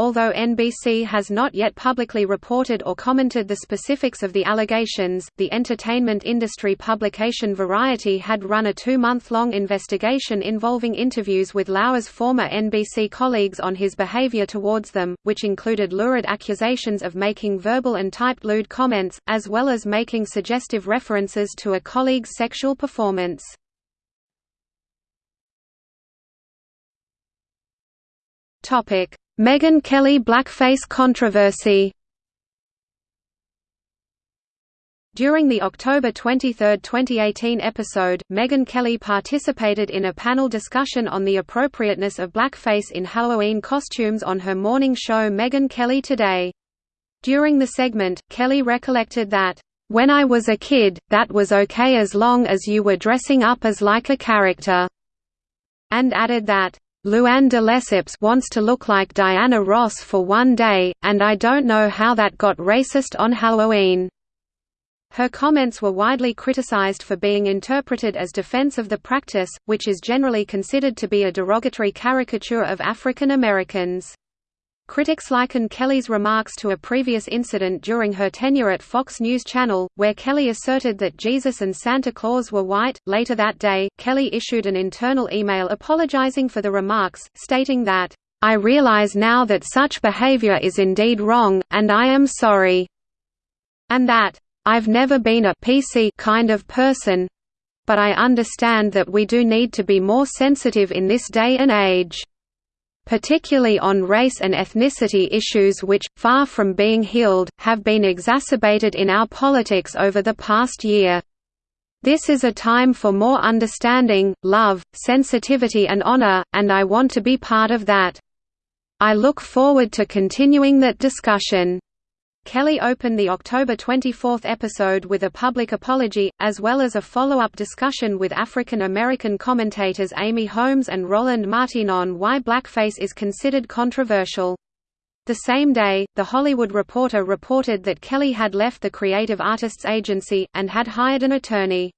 Although NBC has not yet publicly reported or commented the specifics of the allegations, the entertainment industry publication Variety had run a two-month-long investigation involving interviews with Lauer's former NBC colleagues on his behavior towards them, which included lurid accusations of making verbal and typed lewd comments, as well as making suggestive references to a colleague's sexual performance. Topic Megyn Kelly blackface controversy During the October 23, 2018 episode, Megyn Kelly participated in a panel discussion on the appropriateness of blackface in Halloween costumes on her morning show Megyn Kelly Today. During the segment, Kelly recollected that, "...when I was a kid, that was okay as long as you were dressing up as like a character," and added that, Luann de Lesseps wants to look like Diana Ross for one day, and I don't know how that got racist on Halloween. Her comments were widely criticized for being interpreted as defense of the practice, which is generally considered to be a derogatory caricature of African Americans. Critics likened Kelly's remarks to a previous incident during her tenure at Fox News Channel, where Kelly asserted that Jesus and Santa Claus were white. Later that day, Kelly issued an internal email apologizing for the remarks, stating that, I realize now that such behavior is indeed wrong, and I am sorry. And that, I've never been a PC kind of person, but I understand that we do need to be more sensitive in this day and age particularly on race and ethnicity issues which, far from being healed, have been exacerbated in our politics over the past year. This is a time for more understanding, love, sensitivity and honor, and I want to be part of that. I look forward to continuing that discussion. Kelly opened the October 24 episode with a public apology, as well as a follow-up discussion with African American commentators Amy Holmes and Roland Martin on why blackface is considered controversial. The same day, The Hollywood Reporter reported that Kelly had left the Creative Artists Agency, and had hired an attorney.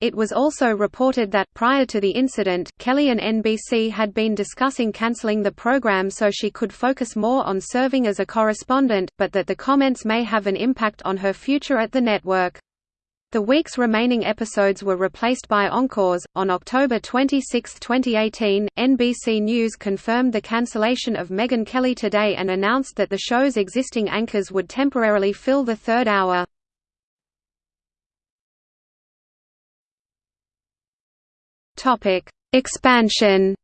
It was also reported that, prior to the incident, Kelly and NBC had been discussing canceling the program so she could focus more on serving as a correspondent, but that the comments may have an impact on her future at the network. The week's remaining episodes were replaced by encores. On October 26, 2018, NBC News confirmed the cancellation of Megyn Kelly Today and announced that the show's existing anchors would temporarily fill the third hour. Topic: Expansion.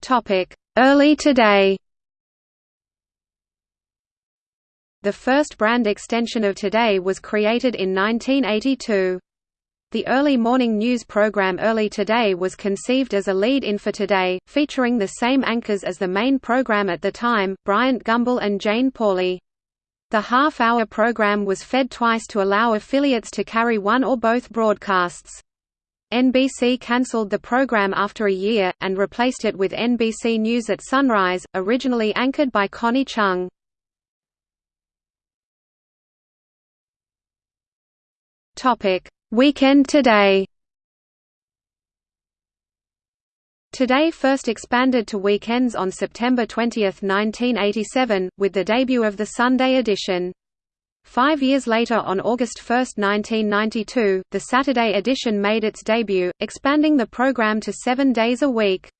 Topic: Early Today. The first brand extension of Today was created in 1982. The early morning news program Early Today was conceived as a lead-in for Today, featuring the same anchors as the main program at the time, Bryant Gumbel and Jane Pauley. The half-hour program was fed twice to allow affiliates to carry one or both broadcasts. NBC cancelled the program after a year, and replaced it with NBC News at Sunrise, originally anchored by Connie Chung. Weekend Today Today first expanded to weekends on September 20, 1987, with the debut of the Sunday edition. Five years later on August 1, 1992, the Saturday edition made its debut, expanding the program to seven days a week.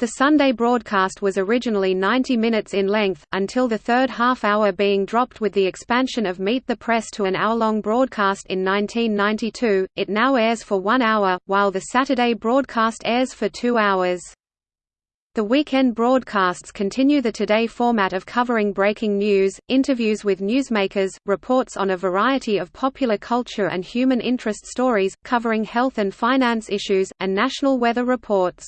The Sunday broadcast was originally 90 minutes in length, until the third half-hour being dropped with the expansion of Meet the Press to an hour-long broadcast in 1992. It now airs for one hour, while the Saturday broadcast airs for two hours. The weekend broadcasts continue the Today format of covering breaking news, interviews with newsmakers, reports on a variety of popular culture and human interest stories, covering health and finance issues, and national weather reports.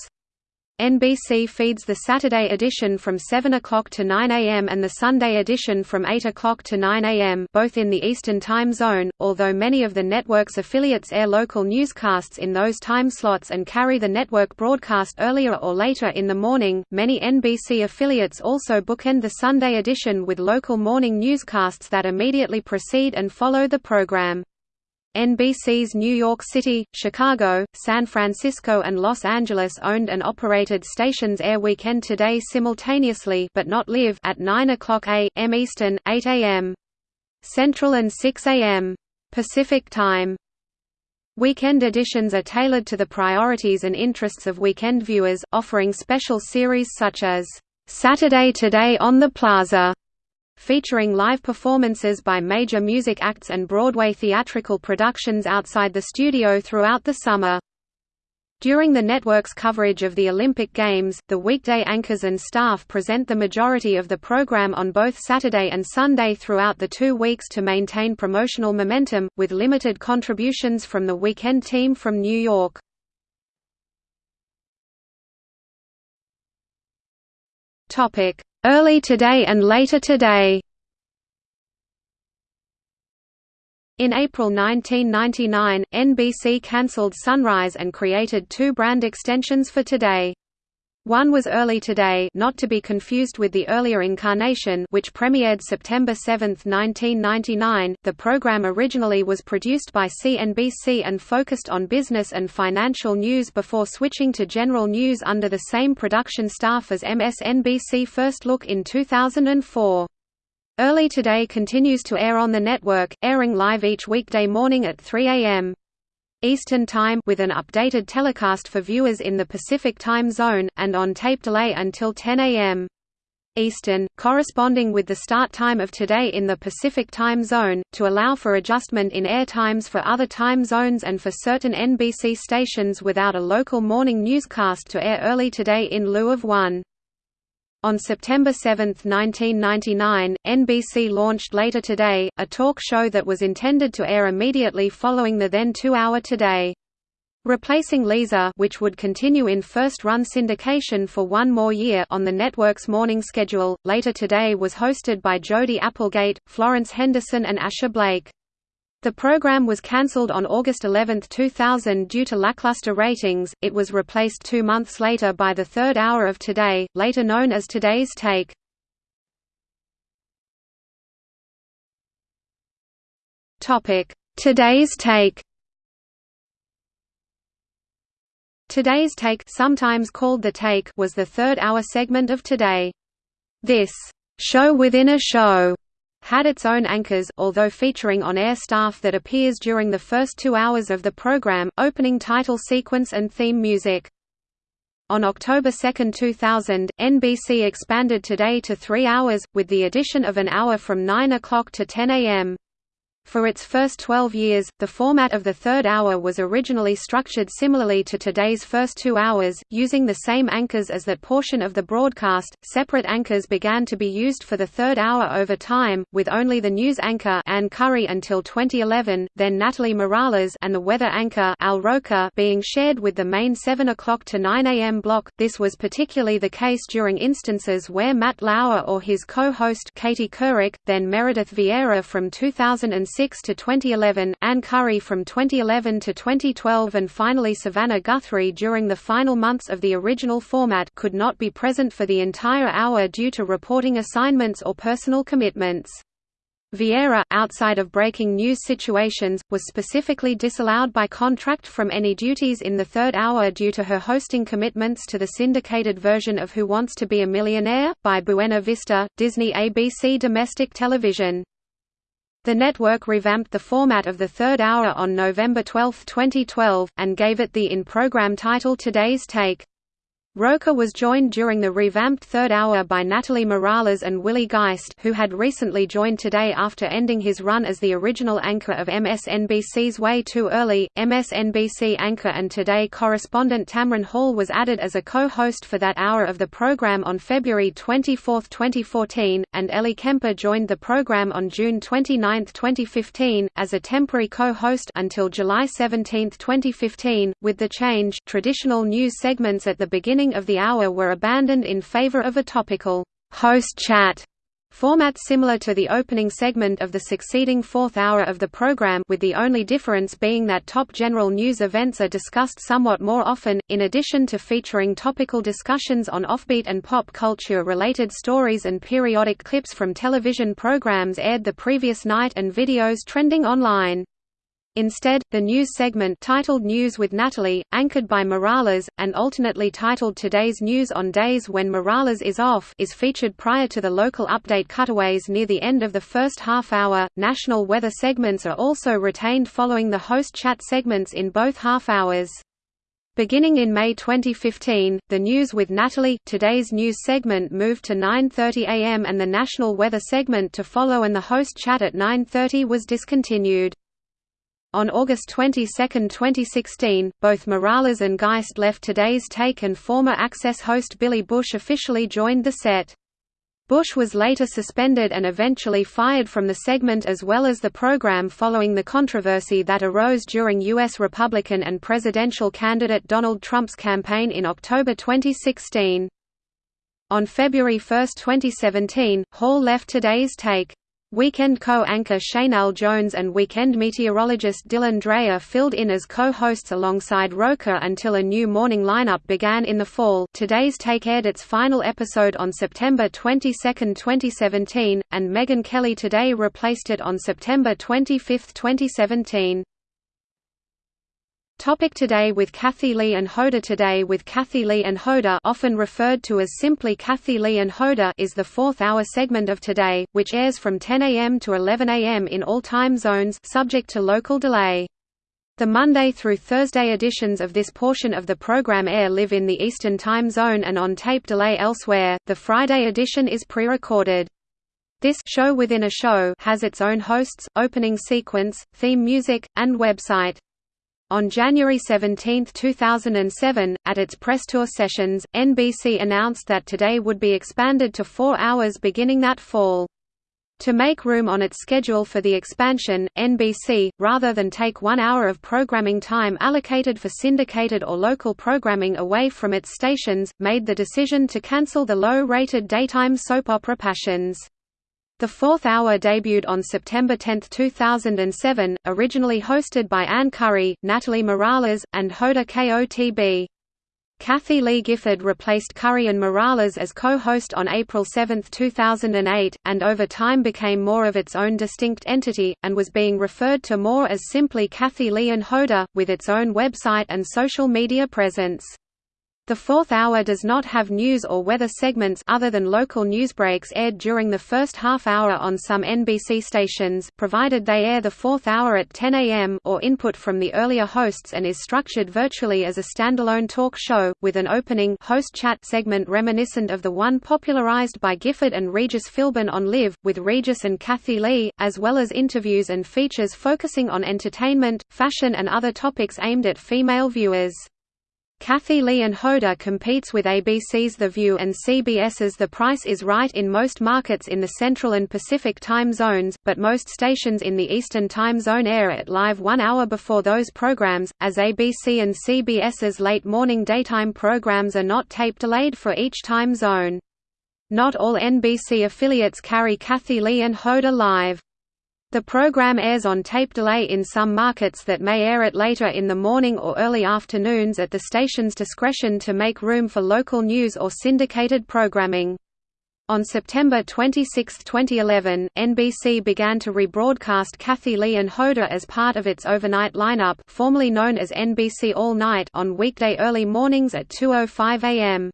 NBC feeds the Saturday edition from 7 o'clock to 9 a.m. and the Sunday edition from 8 o'clock to 9 a.m. both in the Eastern Time Zone, although many of the network's affiliates air local newscasts in those time slots and carry the network broadcast earlier or later in the morning. Many NBC affiliates also bookend the Sunday edition with local morning newscasts that immediately precede and follow the program. NBC's New York City, Chicago, San Francisco and Los Angeles owned and operated stations air Weekend Today simultaneously but not live at 9 o'clock a.m. Eastern, 8 a.m. Central and 6 a.m. Pacific Time. Weekend editions are tailored to the priorities and interests of weekend viewers, offering special series such as, "'Saturday Today on the Plaza' featuring live performances by major music acts and Broadway theatrical productions outside the studio throughout the summer. During the network's coverage of the Olympic Games, the weekday anchors and staff present the majority of the program on both Saturday and Sunday throughout the two weeks to maintain promotional momentum, with limited contributions from the weekend team from New York. Early Today and Later Today In April 1999, NBC cancelled Sunrise and created two brand extensions for Today. One was Early Today not to be confused with the earlier incarnation which premiered September 7, 1999. The program originally was produced by CNBC and focused on business and financial news before switching to general news under the same production staff as MSNBC First Look in 2004. Early Today continues to air on the network, airing live each weekday morning at 3 a.m. Eastern Time with an updated telecast for viewers in the Pacific Time Zone, and on tape delay until 10 a.m. Eastern, corresponding with the start time of today in the Pacific Time Zone, to allow for adjustment in air times for other time zones and for certain NBC stations without a local morning newscast to air early today in lieu of one. On September 7, 1999, NBC launched Later Today, a talk show that was intended to air immediately following the then two-hour Today. Replacing Leeza which would continue in first-run syndication for one more year on the network's morning schedule, Later Today was hosted by Jody Applegate, Florence Henderson and Asher Blake. The program was cancelled on August 11, 2000 due to lackluster ratings. It was replaced two months later by the third hour of Today, later known as Today's Take. Topic: Today's Take. Today's Take, sometimes called The Take, was the third-hour segment of Today. This show within a show had its own anchors, although featuring on-air staff that appears during the first two hours of the program, opening title sequence and theme music. On October 2, 2000, NBC expanded Today to three hours, with the addition of an hour from 9 o'clock to 10 a.m. For its first 12 years, the format of the third hour was originally structured similarly to today's first two hours, using the same anchors as that portion of the broadcast. Separate anchors began to be used for the third hour over time, with only the news anchor Ann Curry until 2011, then Natalie Morales and the weather anchor Al Roker being shared with the main 7 o'clock to 9 a.m. block. This was particularly the case during instances where Matt Lauer or his co-host Katie Couric, then Meredith Vieira from 2006 2006 to 2011, Ann Curry from 2011 to 2012 and finally Savannah Guthrie during the final months of the original format could not be present for the entire hour due to reporting assignments or personal commitments. Vieira, outside of breaking news situations, was specifically disallowed by contract from any duties in the third hour due to her hosting commitments to the syndicated version of Who Wants to Be a Millionaire? by Buena Vista, Disney ABC domestic television. The network revamped the format of the third hour on November 12, 2012, and gave it the in-program title Today's Take. Roker was joined during the revamped third hour by Natalie Morales and Willie Geist who had recently joined Today after ending his run as the original anchor of MSNBC's Way Too Early. MSNBC anchor and Today correspondent Tamron Hall was added as a co-host for that hour of the program on February 24, 2014, and Ellie Kemper joined the program on June 29, 2015, as a temporary co-host until July 17, 2015. With the change, traditional news segments at the beginning beginning of the hour were abandoned in favor of a topical host chat Format similar to the opening segment of the succeeding fourth hour of the program with the only difference being that top general news events are discussed somewhat more often, in addition to featuring topical discussions on offbeat and pop culture-related stories and periodic clips from television programs aired the previous night and videos trending online. Instead, the news segment titled News with Natalie, anchored by Morales, and alternately titled Today's News on days when Morales is off is featured prior to the local update cutaways near the end of the first half hour. National weather segments are also retained following the host chat segments in both half hours. Beginning in May 2015, the News with Natalie Today's News segment moved to 9.30 am and the National Weather segment to follow and the host chat at 9.30 was discontinued. On August 22, 2016, both Morales and Geist left Today's Take and former Access host Billy Bush officially joined the set. Bush was later suspended and eventually fired from the segment as well as the program following the controversy that arose during U.S. Republican and presidential candidate Donald Trump's campaign in October 2016. On February 1, 2017, Hall left Today's Take. Weekend co-anchor Sheinelle Jones and weekend meteorologist Dylan Dreyer filled in as co-hosts alongside Roker until a new morning lineup began in the fall. Today's Take aired its final episode on September 22, 2017, and Megyn Kelly Today replaced it on September 25, 2017. Topic Today with Kathie Lee and Hoda Today with Kathie Lee and Hoda often referred to as simply Kathie Lee and Hoda is the fourth-hour segment of Today, which airs from 10 a.m. to 11 a.m. in all time zones subject to local delay. The Monday through Thursday editions of this portion of the program air live in the Eastern Time Zone and on tape delay elsewhere. The Friday edition is pre-recorded. This show within a show has its own hosts, opening sequence, theme music, and website. On January 17, 2007, at its press tour sessions, NBC announced that Today would be expanded to four hours beginning that fall. To make room on its schedule for the expansion, NBC, rather than take one hour of programming time allocated for syndicated or local programming away from its stations, made the decision to cancel the low-rated daytime soap opera Passions. The fourth hour debuted on September 10, 2007, originally hosted by Ann Curry, Natalie Morales, and Hoda Kotb. Kathie Lee Gifford replaced Curry and Morales as co-host on April 7, 2008, and over time became more of its own distinct entity, and was being referred to more as simply Kathie Lee and Hoda, with its own website and social media presence. The fourth hour does not have news or weather segments other than local newsbreaks aired during the first half hour on some NBC stations, provided they air the fourth hour at 10 a.m. or input from the earlier hosts and is structured virtually as a standalone talk show, with an opening host chat segment reminiscent of the one popularized by Gifford and Regis Philbin on Live, with Regis and Kathie Lee, as well as interviews and features focusing on entertainment, fashion and other topics aimed at female viewers. Kathie Lee and Hoda competes with ABC's The View and CBS's The Price is Right in most markets in the Central and Pacific time zones, but most stations in the Eastern time zone air at live one hour before those programs, as ABC and CBS's late morning daytime programs are not tape delayed for each time zone. Not all NBC affiliates carry Kathie Lee and Hoda live. The program airs on tape delay in some markets that may air it later in the morning or early afternoons at the station's discretion to make room for local news or syndicated programming. On September 26, 2011, NBC began to rebroadcast Kathie Lee and Hoda as part of its overnight lineup formerly known as NBC All Night on weekday early mornings at 2.05 am.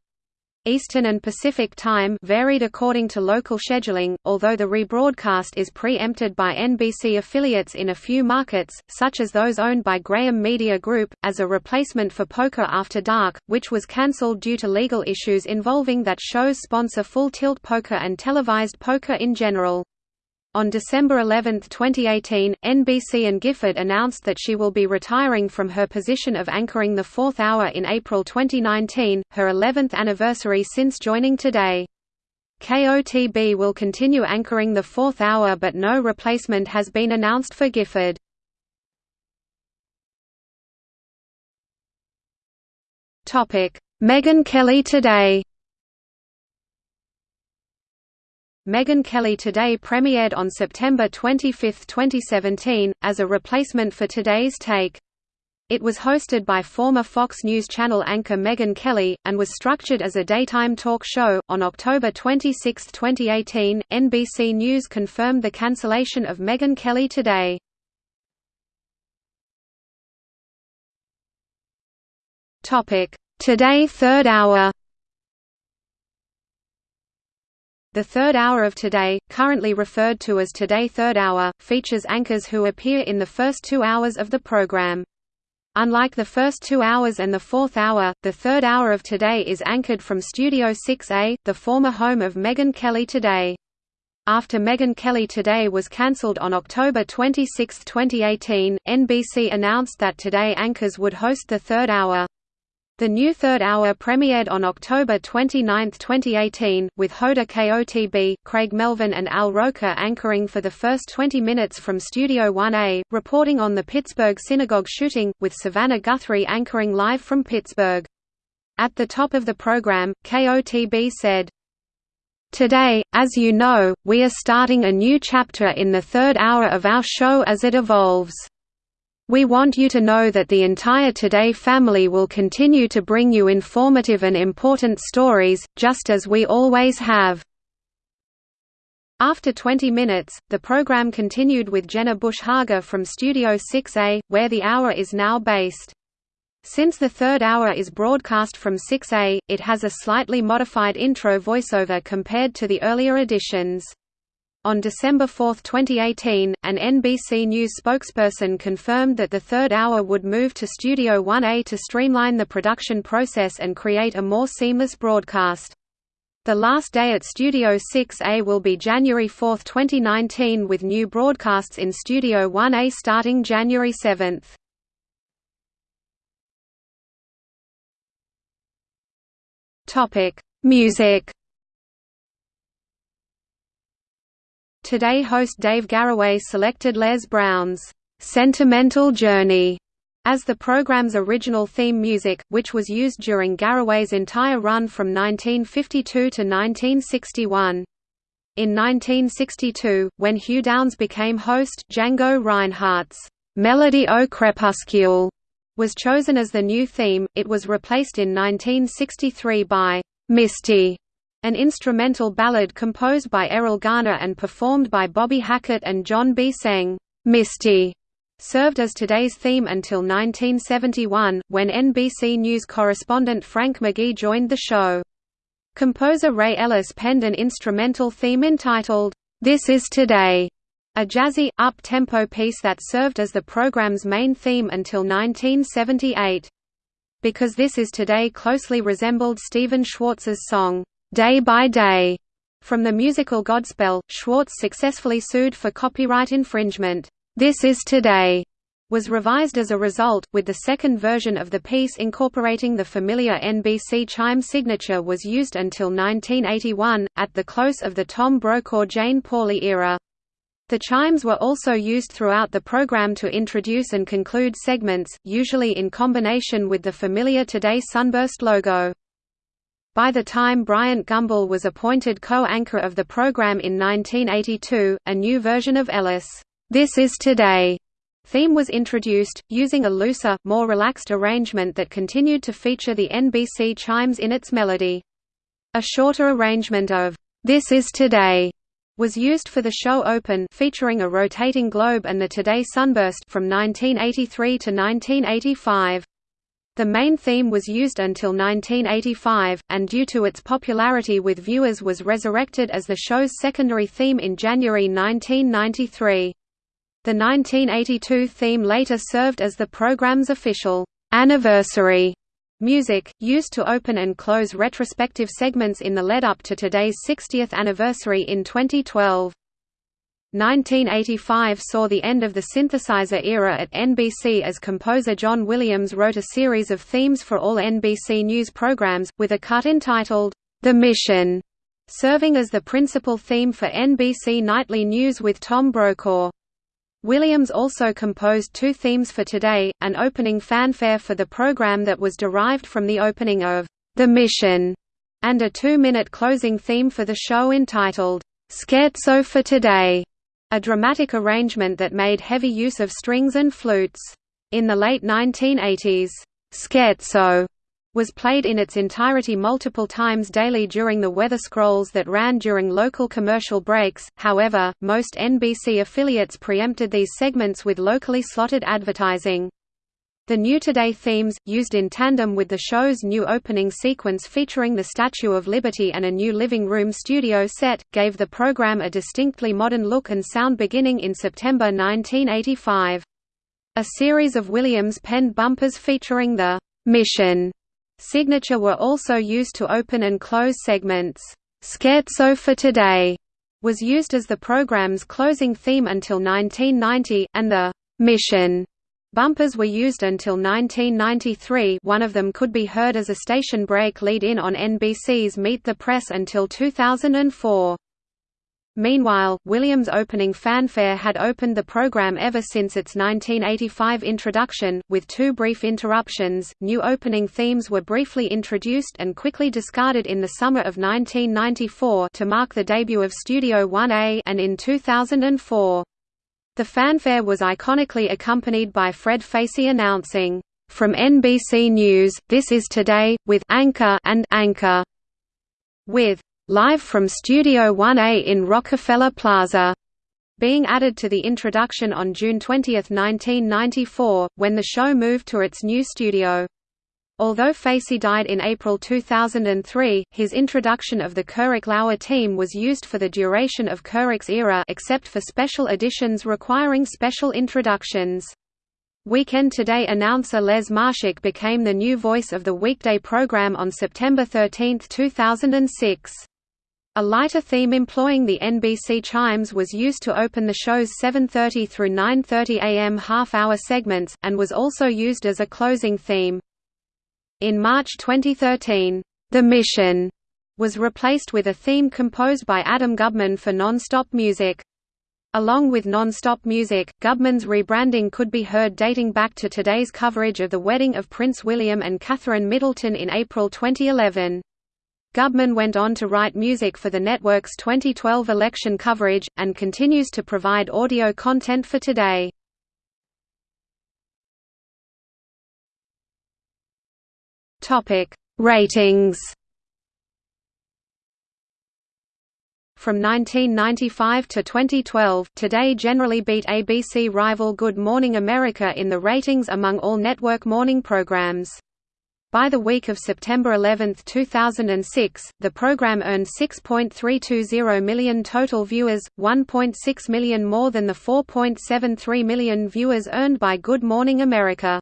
Eastern and Pacific Time varied according to local scheduling, although the rebroadcast is pre-empted by NBC affiliates in a few markets, such as those owned by Graham Media Group, as a replacement for Poker After Dark, which was cancelled due to legal issues involving that show's sponsor Full Tilt Poker and televised poker in general. On December 11, 2018, NBC and Gifford announced that she will be retiring from her position of anchoring the fourth hour in April 2019, her 11th anniversary since joining Today. Kotb will continue anchoring the fourth hour but no replacement has been announced for Gifford. Megyn Kelly Today Megyn Kelly Today premiered on September 25, 2017, as a replacement for Today's Take. It was hosted by former Fox News Channel anchor Megyn Kelly, and was structured as a daytime talk show. On October 26, 2018, NBC News confirmed the cancellation of Megyn Kelly Today. Today Third Hour The third hour of Today, currently referred to as Today Third Hour, features anchors who appear in the first two hours of the program. Unlike the first two hours and the fourth hour, the third hour of Today is anchored from Studio 6A, the former home of Megyn Kelly Today. After Megyn Kelly Today was cancelled on October 26, 2018, NBC announced that Today anchors would host the third hour. The new third hour premiered on October 29, 2018, with Hoda Kotb, Craig Melvin and Al Roker anchoring for the first 20 minutes from Studio 1A, reporting on the Pittsburgh synagogue shooting, with Savannah Guthrie anchoring live from Pittsburgh. At the top of the program, KOTB said, Today, as you know, we are starting a new chapter in the third hour of our show as it evolves. We want you to know that the entire Today family will continue to bring you informative and important stories, just as we always have. After 20 minutes, the program continued with Jenna Bush Hager from Studio 6A, where the hour is now based. Since the third hour is broadcast from 6A, it has a slightly modified intro voiceover compared to the earlier editions. On December 4, 2018, an NBC News spokesperson confirmed that the third hour would move to Studio 1A to streamline the production process and create a more seamless broadcast. The last day at Studio 6A will be January 4, 2019 with new broadcasts in Studio 1A starting January 7. Music Today host Dave Garroway selected Les Brown's "'Sentimental Journey' as the program's original theme music, which was used during Garroway's entire run from 1952 to 1961. In 1962, when Hugh Downs became host, Django Reinhardt's "'Melody au Crépuscule' was chosen as the new theme, it was replaced in 1963 by "'Misty' An instrumental ballad composed by Erroll Garner and performed by Bobby Hackett and John B. Seng, "'Misty' served as today's theme until 1971, when NBC News correspondent Frank McGee joined the show. Composer Ray Ellis penned an instrumental theme entitled, "'This Is Today' a jazzy, up-tempo piece that served as the program's main theme until 1978. Because This Is Today closely resembled Stephen Schwartz's song, Day by Day. From the musical Godspell, Schwartz successfully sued for copyright infringement. This Is Today was revised as a result, with the second version of the piece incorporating the familiar NBC chime signature was used until 1981, at the close of the Tom Brokaw–Jane Pauley era. The chimes were also used throughout the program to introduce and conclude segments, usually in combination with the familiar Today Sunburst logo. By the time Bryant Gumbel was appointed co-anchor of the program in 1982, a new version of Ellis' This Is Today theme was introduced, using a looser, more relaxed arrangement that continued to feature the NBC chimes in its melody. A shorter arrangement of This Is Today was used for the show Open featuring a rotating globe and the Today Sunburst from 1983 to 1985. The main theme was used until 1985, and due to its popularity with viewers was resurrected as the show's secondary theme in January 1993. The 1982 theme later served as the program's official anniversary music, used to open and close retrospective segments in the lead-up to today's 60th anniversary in 2012. 1985 saw the end of the synthesizer era at NBC as composer John Williams wrote a series of themes for all NBC News programs, with a cut entitled, The Mission, serving as the principal theme for NBC Nightly News with Tom Brokaw. Williams also composed two themes for Today, an opening fanfare for the program that was derived from the opening of The Mission, and a two-minute closing theme for the show entitled, Scherzo for Today, a dramatic arrangement that made heavy use of strings and flutes. In the late 1980s, Scherzo was played in its entirety multiple times daily during the weather scrolls that ran during local commercial breaks, however, most NBC affiliates preempted these segments with locally slotted advertising. The New Today themes, used in tandem with the show's new opening sequence featuring the Statue of Liberty and a new living room studio set, gave the program a distinctly modern look and sound beginning in September 1985. A series of Williams-penned bumpers featuring the «Mission» signature were also used to open and close segments. Scherzo for Today was used as the program's closing theme until 1990, and the «Mission» Bumpers were used until 1993 one of them could be heard as a station break lead-in on NBC's Meet the Press until 2004. Meanwhile, Williams' opening fanfare had opened the program ever since its 1985 introduction, with two brief interruptions. New opening themes were briefly introduced and quickly discarded in the summer of 1994 to mark the debut of Studio 1A and in 2004. The fanfare was iconically accompanied by Fred Facey announcing, "From NBC News, this is Today, with Anchor and Anchor." With Live from Studio 1A in Rockefeller Plaza being added to the introduction on June 20, 1994, when the show moved to its new studio. Although Facey died in April 2003, his introduction of the Couric-Lauer team was used for the duration of Couric's era except for special editions requiring special introductions. Weekend Today announcer Les Marshak became the new voice of the weekday program on September 13, 2006. A lighter theme employing the NBC chimes was used to open the show's 7.30 through 9.30 am half-hour segments, and was also used as a closing theme. In March 2013, The Mission was replaced with a theme composed by Adam Gubman for non-stop music. Along with non-stop music, Gubman's rebranding could be heard dating back to today's coverage of the wedding of Prince William and Catherine Middleton in April 2011. Gubman went on to write music for the network's 2012 election coverage, and continues to provide audio content for today. Topic: Ratings. From 1995 to 2012, Today generally beat ABC rival Good Morning America in the ratings among all network morning programs. By the week of September 11, 2006, the program earned 6.320 million total viewers, 1.6 million more than the 4.73 million viewers earned by Good Morning America.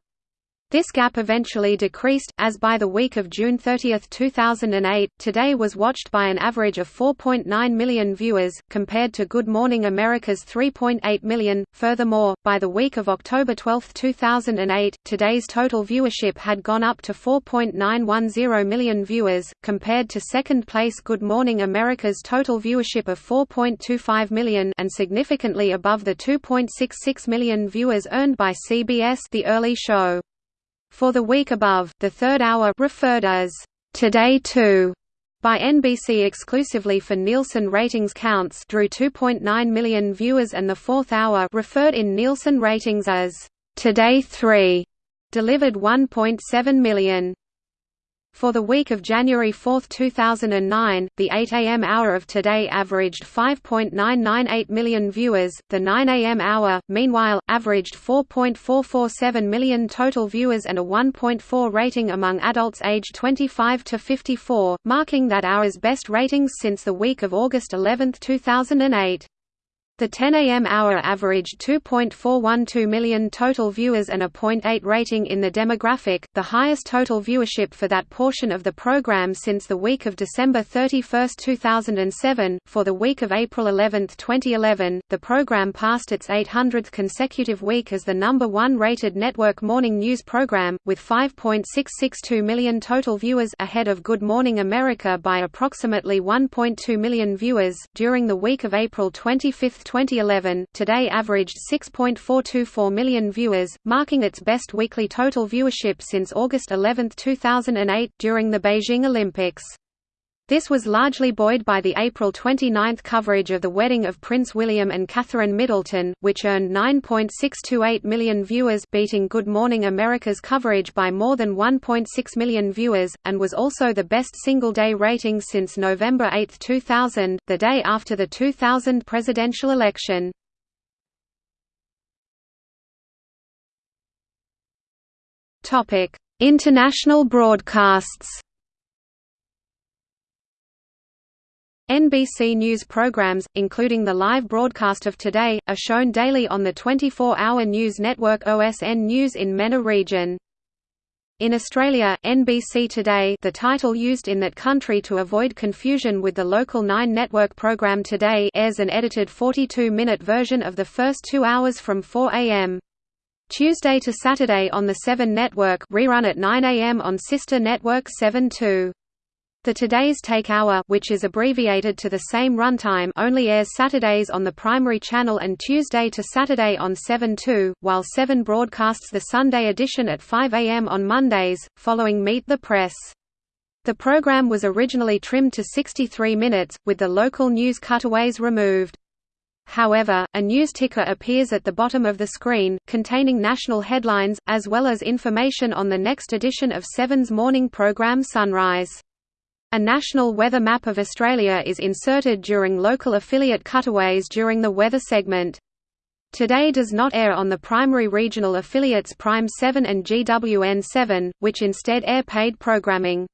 This gap eventually decreased, as by the week of June 30, 2008, Today was watched by an average of 4.9 million viewers, compared to Good Morning America's 3.8 million. Furthermore, by the week of October 12, 2008, Today's total viewership had gone up to 4.910 million viewers, compared to second place Good Morning America's total viewership of 4.25 million and significantly above the 2.66 million viewers earned by CBS The Early Show. For the week above, the third hour referred as Today 2 by NBC exclusively for Nielsen ratings counts drew 2.9 million viewers and the fourth hour referred in Nielsen ratings as Today 3 delivered 1.7 million. For the week of January 4, 2009, the 8 a.m. hour of Today averaged 5.998 million viewers, the 9 a.m. hour, meanwhile, averaged 4.447 million total viewers and a 1.4 rating among adults aged 25 to 54, marking that hour's best ratings since the week of August 11, 2008. The 10 a.m. hour averaged 2.412 million total viewers and a .8 rating in the demographic, the highest total viewership for that portion of the program since the week of December 31, 2007. For the week of April 11, 2011, the program passed its 800th consecutive week as the number one rated network morning news program, with 5.662 million total viewers ahead of Good Morning America by approximately 1.2 million viewers. During the week of April 25, 2011, Today averaged 6.424 million viewers, marking its best weekly total viewership since August 11, 2008, during the Beijing Olympics. This was largely buoyed by the April 29 coverage of the wedding of Prince William and Catherine Middleton, which earned 9.628 million viewers beating Good Morning America's coverage by more than 1.6 million viewers, and was also the best single-day rating since November 8, 2000, the day after the 2000 presidential election. International broadcasts NBC News programs, including the live broadcast of Today, are shown daily on the 24-hour news network OSN News in MENA region. In Australia, NBC Today the title used in that country to avoid confusion with the local 9 network program Today airs an edited 42-minute version of the first two hours from 4 a.m. Tuesday to Saturday on the 7 network rerun at 9 a.m. on sister network 7 2. The Today's Take Hour which is abbreviated to the same runtime only airs Saturdays on the primary channel and Tuesday to Saturday on 7-2, while 7 broadcasts the Sunday edition at 5 am on Mondays, following Meet the Press. The program was originally trimmed to 63 minutes, with the local news cutaways removed. However, a news ticker appears at the bottom of the screen, containing national headlines, as well as information on the next edition of Seven's morning program Sunrise. A national weather map of Australia is inserted during local affiliate cutaways during the weather segment. Today does not air on the primary regional affiliates Prime 7 and GWN 7, which instead air paid programming.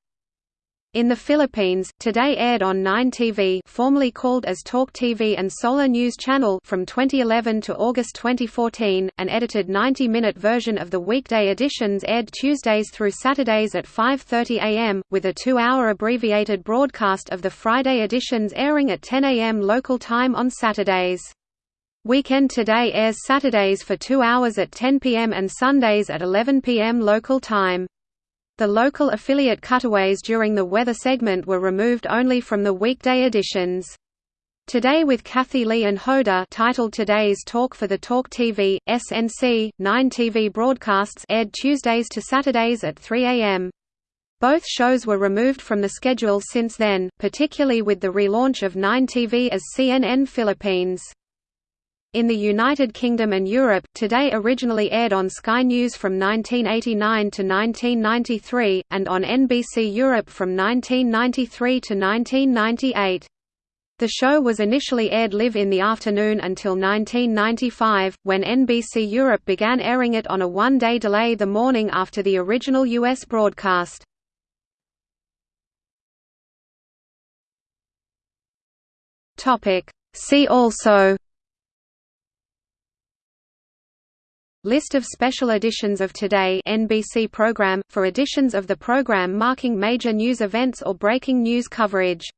In the Philippines, Today aired on 9 TV formerly called as Talk TV and Solar News Channel from 2011 to August 2014. An edited 90-minute version of the weekday editions aired Tuesdays through Saturdays at 5:30 a.m., with a 2-hour abbreviated broadcast of the Friday editions airing at 10 a.m. local time on Saturdays. Weekend Today airs Saturdays for 2 hours at 10 p.m. and Sundays at 11 p.m. local time. The local affiliate cutaways during the weather segment were removed only from the weekday editions. Today with Kathie Lee and Hoda titled Today's Talk for the Talk TV, SNC, 9 TV broadcasts aired Tuesdays to Saturdays at 3 a.m. Both shows were removed from the schedule since then, particularly with the relaunch of 9 TV as CNN Philippines. In the United Kingdom and Europe, Today originally aired on Sky News from 1989 to 1993, and on NBC Europe from 1993 to 1998. The show was initially aired live in the afternoon until 1995, when NBC Europe began airing it on a one-day delay the morning after the original U.S. broadcast. See also List of special editions of Today NBC program, for editions of the program marking major news events or breaking news coverage